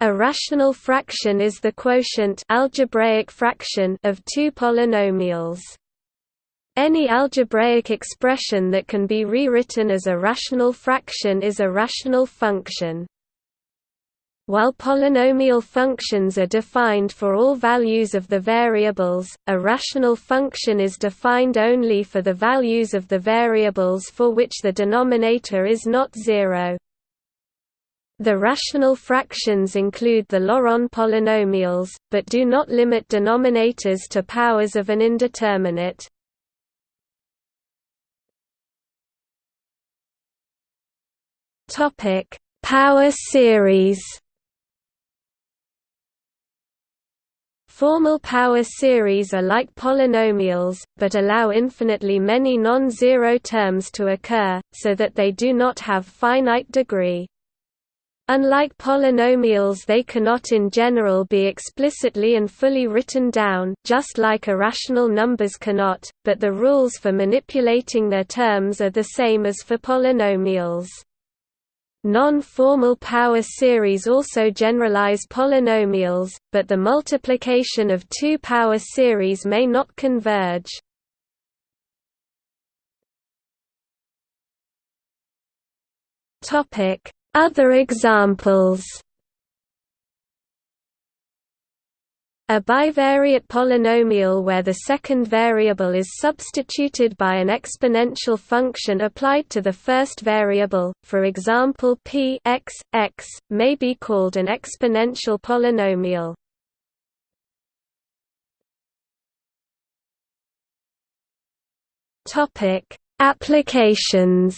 A rational fraction is the quotient algebraic fraction of two polynomials. Any algebraic expression that can be rewritten as a rational fraction is a rational function. While polynomial functions are defined for all values of the variables, a rational function is defined only for the values of the variables for which the denominator is not zero. The rational fractions include the Laurent polynomials, but do not limit denominators to powers of an indeterminate. Topic: Power series Formal power series are like polynomials, but allow infinitely many non-zero terms to occur, so that they do not have finite degree. Unlike polynomials they cannot in general be explicitly and fully written down just like irrational numbers cannot, but the rules for manipulating their terms are the same as for polynomials. Non-formal power series also generalize polynomials, but the multiplication of two power series may not converge. Topic other examples A bivariate polynomial where the second variable is substituted by an exponential function applied to the first variable, for example p x, x, may be called an exponential polynomial. Applications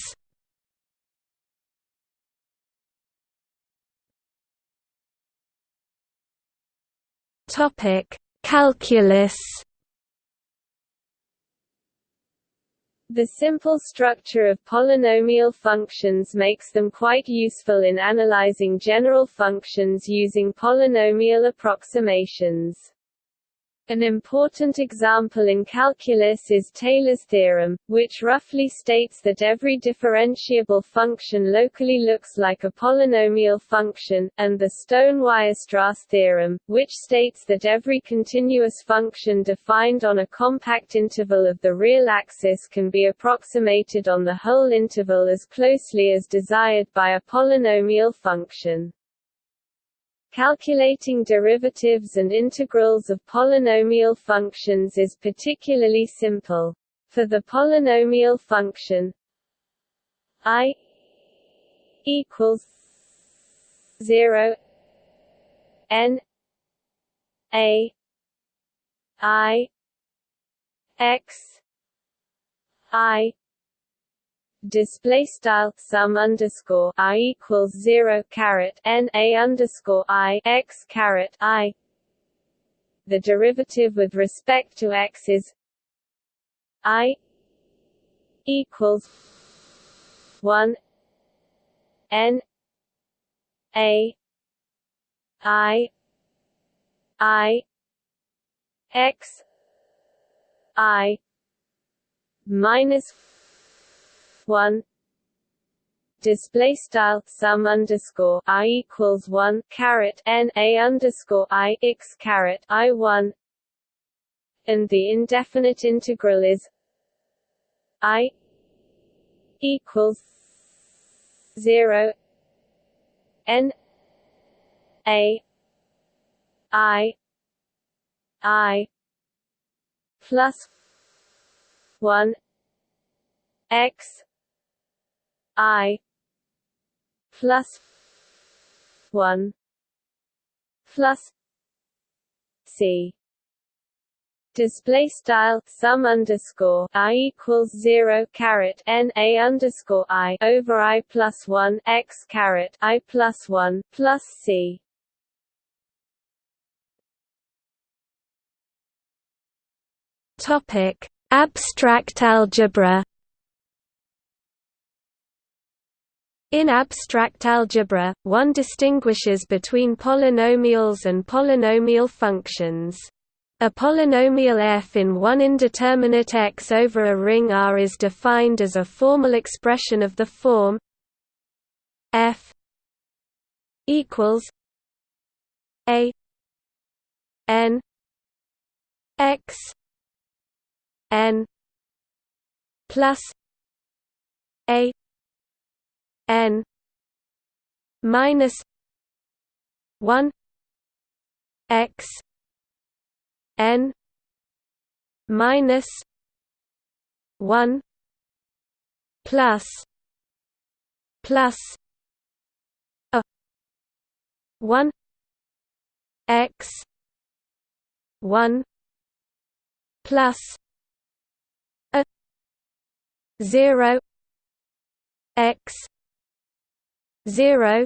Topic: Calculus. The simple structure of polynomial functions makes them quite useful in analyzing general functions using polynomial approximations. An important example in calculus is Taylor's theorem, which roughly states that every differentiable function locally looks like a polynomial function, and the Stone-Weierstrass theorem, which states that every continuous function defined on a compact interval of the real axis can be approximated on the whole interval as closely as desired by a polynomial function. Calculating derivatives and integrals of polynomial functions is particularly simple. For the polynomial function i equals 0 n a i x i display style sum underscore i equals zero caret n a underscore i x caret i. The derivative with respect to x is i equals one n a i i x i minus one. Display style sum underscore i equals one caret n a underscore i x caret i one, and the indefinite integral is i equals zero n a i i plus one x i plus 1 plus c display style sum underscore i equals zero caret n a underscore i over i plus one x caret i plus one plus c. Topic: Abstract algebra. In abstract algebra, one distinguishes between polynomials and polynomial functions. A polynomial f in one indeterminate x over a ring R is defined as a formal expression of the form f equals a n x n plus a n minus 1 x n minus 1 plus plus a 1 x 1 plus a 0 x 0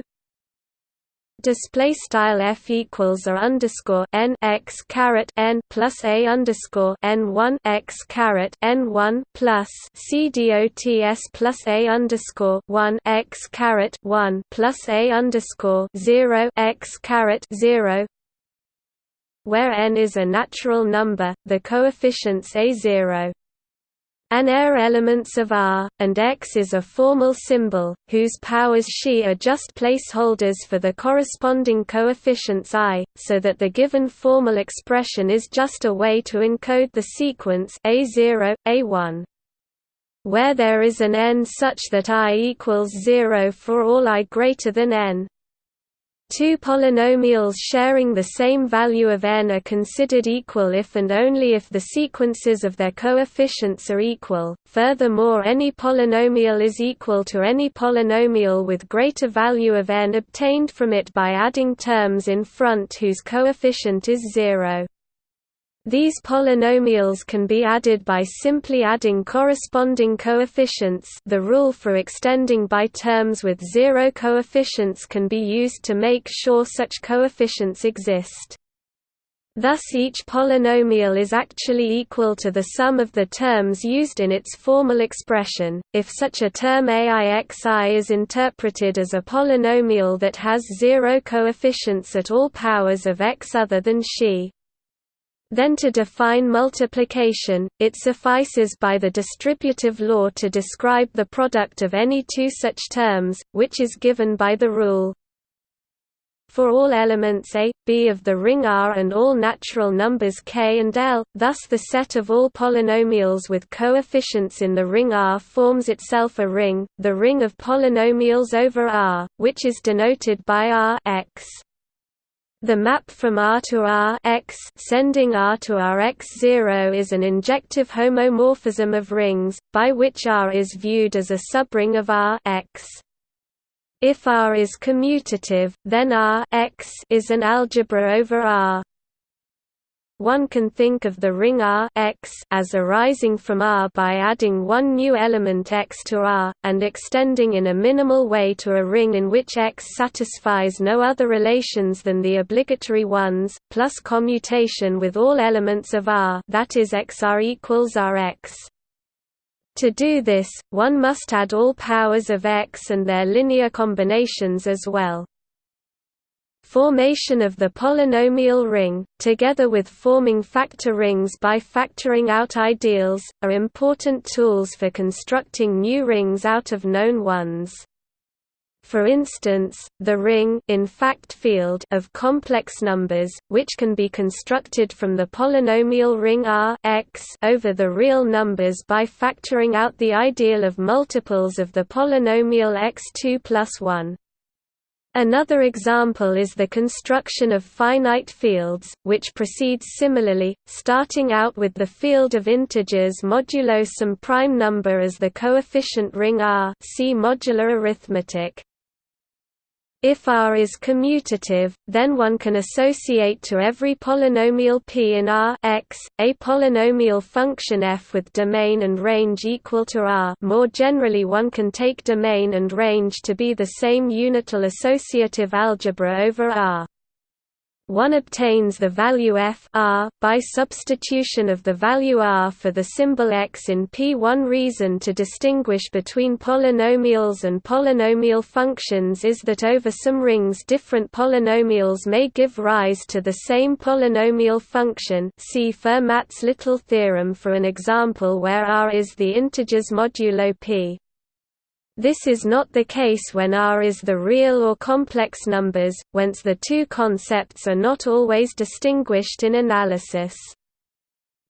display style f equals a underscore n x caret n plus a underscore n one x caret n one plus c dot s plus a underscore one x caret one plus a underscore zero x caret zero. Where n is a natural number, the coefficients a0 an air elements of R, and X is a formal symbol, whose powers xi are just placeholders for the corresponding coefficients I, so that the given formal expression is just a way to encode the sequence A0, A1. Where there is an n such that I equals 0 for all I greater than n, Two polynomials sharing the same value of n are considered equal if and only if the sequences of their coefficients are equal. Furthermore, any polynomial is equal to any polynomial with greater value of n obtained from it by adding terms in front whose coefficient is zero. These polynomials can be added by simply adding corresponding coefficients the rule for extending by terms with zero coefficients can be used to make sure such coefficients exist. Thus each polynomial is actually equal to the sum of the terms used in its formal expression, if such a term AIXI is interpreted as a polynomial that has zero coefficients at all powers of x other than xi. Then to define multiplication, it suffices by the distributive law to describe the product of any two such terms, which is given by the rule for all elements A, B of the ring R and all natural numbers k and l, thus the set of all polynomials with coefficients in the ring R forms itself a ring, the ring of polynomials over R, which is denoted by R x. The map from R to R x sending R to R x0 is an injective homomorphism of rings, by which R is viewed as a subring of R x. If R is commutative, then R x is an algebra over R. One can think of the ring R x as arising from R by adding one new element x to R, and extending in a minimal way to a ring in which x satisfies no other relations than the obligatory ones, plus commutation with all elements of R that is xr equals Rx. To do this, one must add all powers of X and their linear combinations as well. Formation of the polynomial ring, together with forming factor rings by factoring out ideals, are important tools for constructing new rings out of known ones. For instance, the ring in fact field of complex numbers, which can be constructed from the polynomial ring R x over the real numbers by factoring out the ideal of multiples of the polynomial x2 plus 1. Another example is the construction of finite fields, which proceeds similarly, starting out with the field of integers modulo some prime number as the coefficient ring R see modular arithmetic. If R is commutative, then one can associate to every polynomial p in R x, a polynomial function f with domain and range equal to R more generally one can take domain and range to be the same unital associative algebra over R. One obtains the value f r by substitution of the value r for the symbol x in P. One reason to distinguish between polynomials and polynomial functions is that over some rings different polynomials may give rise to the same polynomial function see Fermat's little theorem for an example where r is the integers modulo p. This is not the case when R is the real or complex numbers, whence the two concepts are not always distinguished in analysis.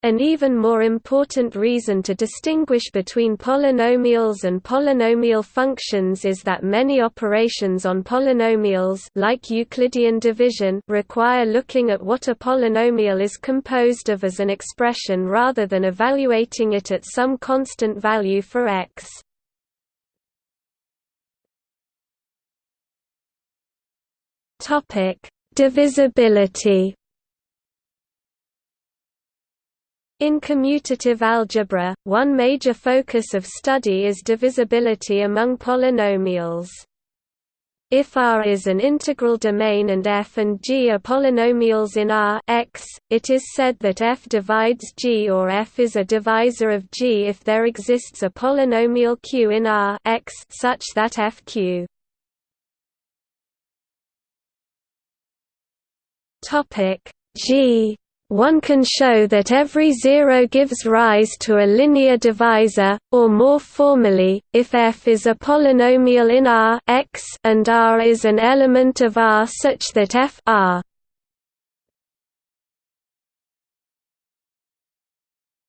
An even more important reason to distinguish between polynomials and polynomial functions is that many operations on polynomials like Euclidean division require looking at what a polynomial is composed of as an expression rather than evaluating it at some constant value for x. Topic: Divisibility. In commutative algebra, one major focus of study is divisibility among polynomials. If R is an integral domain and f and g are polynomials in R x, it is said that f divides g or f is a divisor of g if there exists a polynomial q in R x such that fq Topic G one can show that every zero gives rise to a linear divisor, or more formally, if f is a polynomial in R x and R is an element of R such that f R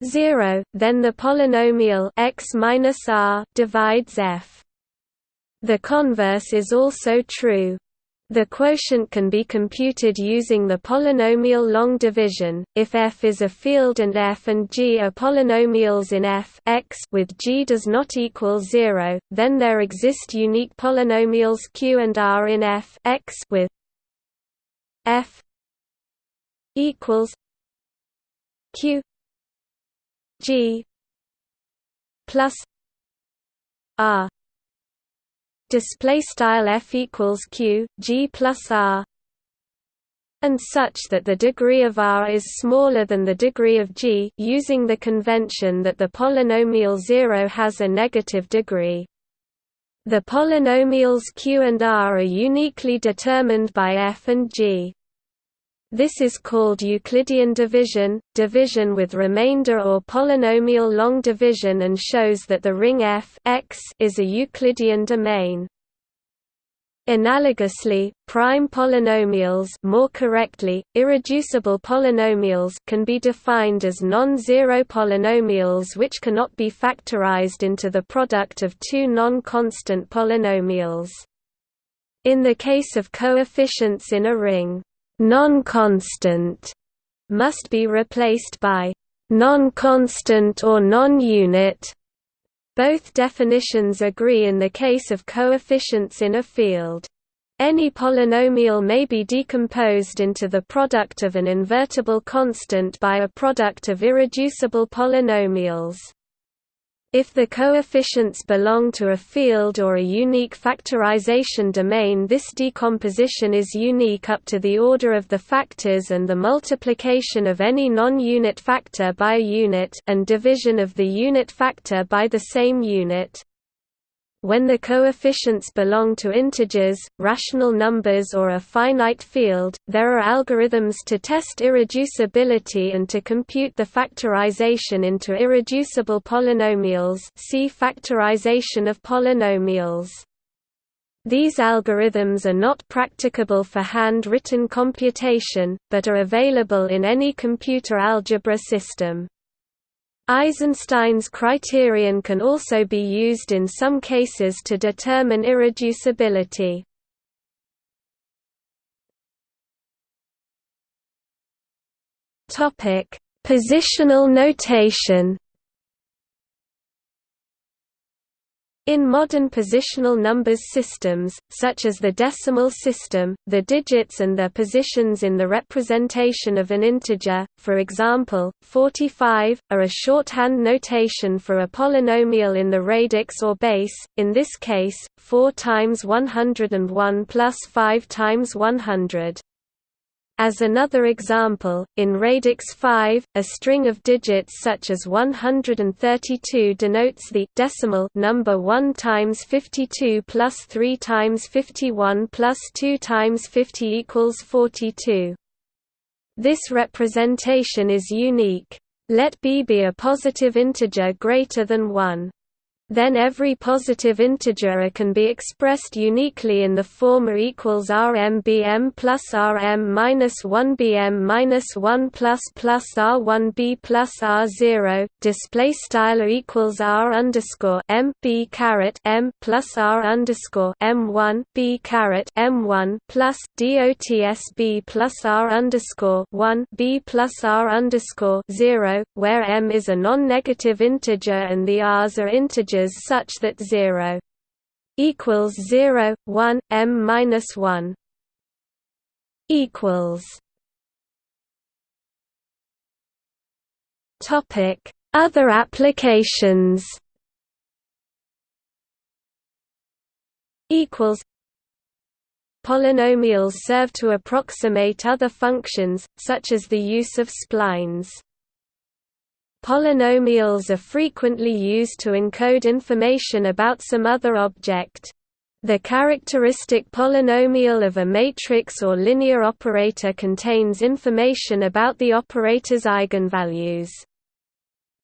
0, then the polynomial x r divides f. The converse is also true. The quotient can be computed using the polynomial long division. If f is a field and f and g are polynomials in f x with g does not equal 0, then there exist unique polynomials q and r in f x with f equals q g plus r display style f equals q g plus r and such that the degree of r is smaller than the degree of g using the convention that the polynomial 0 has a negative degree. The polynomials q and r are uniquely determined by f and g This is called Euclidean division, division with remainder or polynomial long division and shows that the ring F X is a Euclidean domain. Analogously, prime polynomials more correctly, irreducible polynomials can be defined as non-zero polynomials which cannot be factorized into the product of two non-constant polynomials. In the case of coefficients in a ring, non-constant must be replaced by non-constant or non-unit. Both definitions agree in the case of coefficients in a field. Any polynomial may be decomposed into the product of an invertible constant by a product of irreducible polynomials. If the coefficients belong to a field or a unique factorization domain this decomposition is unique up to the order of the factors and the multiplication of any non-unit factor by a unit and division of the unit factor by the same unit. When the coefficients belong to integers, rational numbers or a finite field, there are algorithms to test irreducibility and to compute the factorization into irreducible polynomials see factorization of polynomials. These algorithms are not practicable for hand-written computation, but are available in any computer algebra system. Eisenstein's criterion can also be used in some cases to determine irreducibility. Positional notation In modern positional numbers systems, such as the decimal system, the digits and their positions in the representation of an integer, for example, 45, are a shorthand notation for a polynomial in the radix or base, in this case, 4 times 101 plus 5 times 100. As another example, in radix 5, a string of digits such as 132 denotes the decimal number 1 times 52 plus 3 times 51 plus 2 times 50 equals 42. This representation is unique. Let b be a positive integer greater than 1 then every positive integer can be expressed uniquely in the form A equals RMBM plus RM minus 1 BM minus 1 plus plus R1 B plus R0. Display style equals R underscore M B caret M plus R underscore M1 B caret M1 plus DOTS B plus R underscore 1 B plus R underscore 0, where M is a non-negative integer and the R's are integers such that 0 equals 0 1 m minus 1 equals topic other applications equals Polynomials serve to approximate other functions, such as the use of splines. Polynomials are frequently used to encode information about some other object. The characteristic polynomial of a matrix or linear operator contains information about the operator's eigenvalues.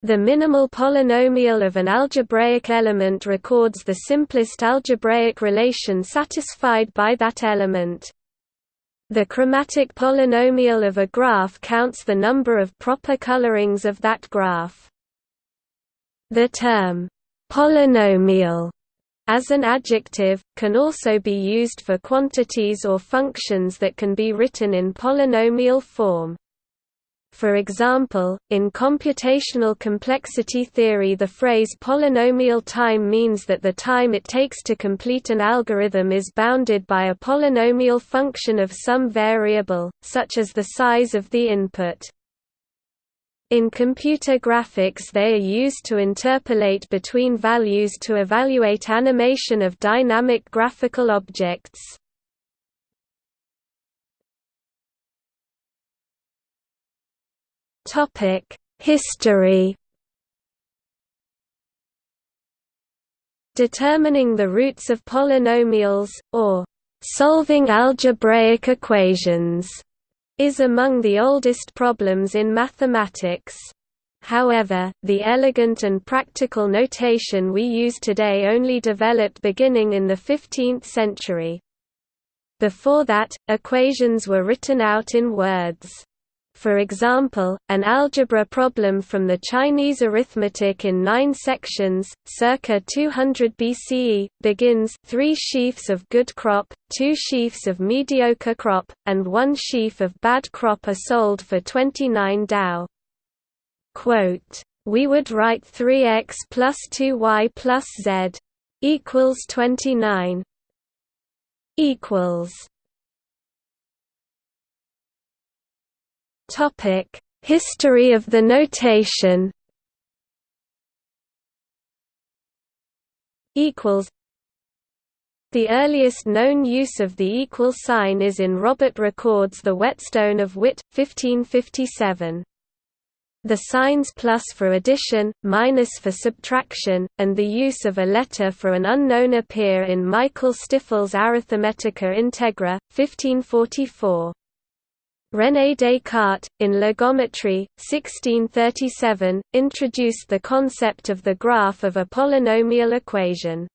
The minimal polynomial of an algebraic element records the simplest algebraic relation satisfied by that element. The chromatic polynomial of a graph counts the number of proper colorings of that graph. The term, polynomial, as an adjective, can also be used for quantities or functions that can be written in polynomial form. For example, in computational complexity theory the phrase polynomial time means that the time it takes to complete an algorithm is bounded by a polynomial function of some variable, such as the size of the input. In computer graphics they are used to interpolate between values to evaluate animation of dynamic graphical objects. History. Determining the roots of polynomials or solving algebraic equations is among the oldest problems in mathematics. However, the elegant and practical notation we use today only developed beginning in the 15th century. Before that, equations were written out in words. For example, an algebra problem from the Chinese arithmetic in nine sections, circa 200 BCE, begins three sheaves of good crop, two sheaves of mediocre crop, and one sheaf of bad crop are sold for 29 dao. Quote, we would write 3x plus 2y plus z equals 29 equals Topic: History of the notation. Equals. The earliest known use of the equal sign is in Robert Recorde's The Whetstone of Wit, 1557. The signs plus for addition, minus for subtraction, and the use of a letter for an unknown appear in Michael Stifel's Arithmetica Integra, 1544. René Descartes, in La Géométrie, 1637, introduced the concept of the graph of a polynomial equation.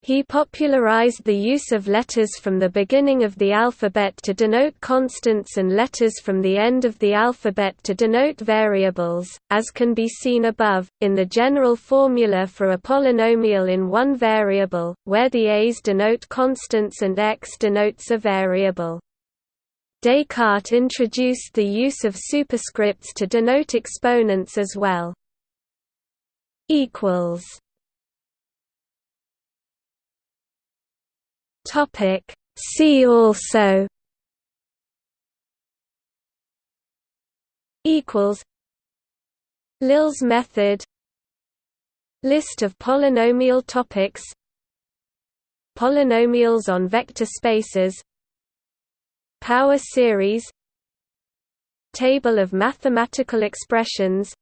He popularized the use of letters from the beginning of the alphabet to denote constants and letters from the end of the alphabet to denote variables, as can be seen above, in the general formula for a polynomial in one variable, where the a's denote constants and x denotes a variable. Descartes introduced the use of superscripts to denote exponents as well. equals. Topic. See also. Equals. Lill's method. List of polynomial topics. Polynomials on vector spaces Power series Table of mathematical expressions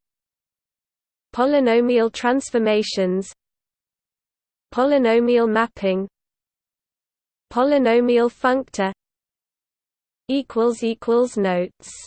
Polynomial transformations Polynomial mapping Polynomial functor Notes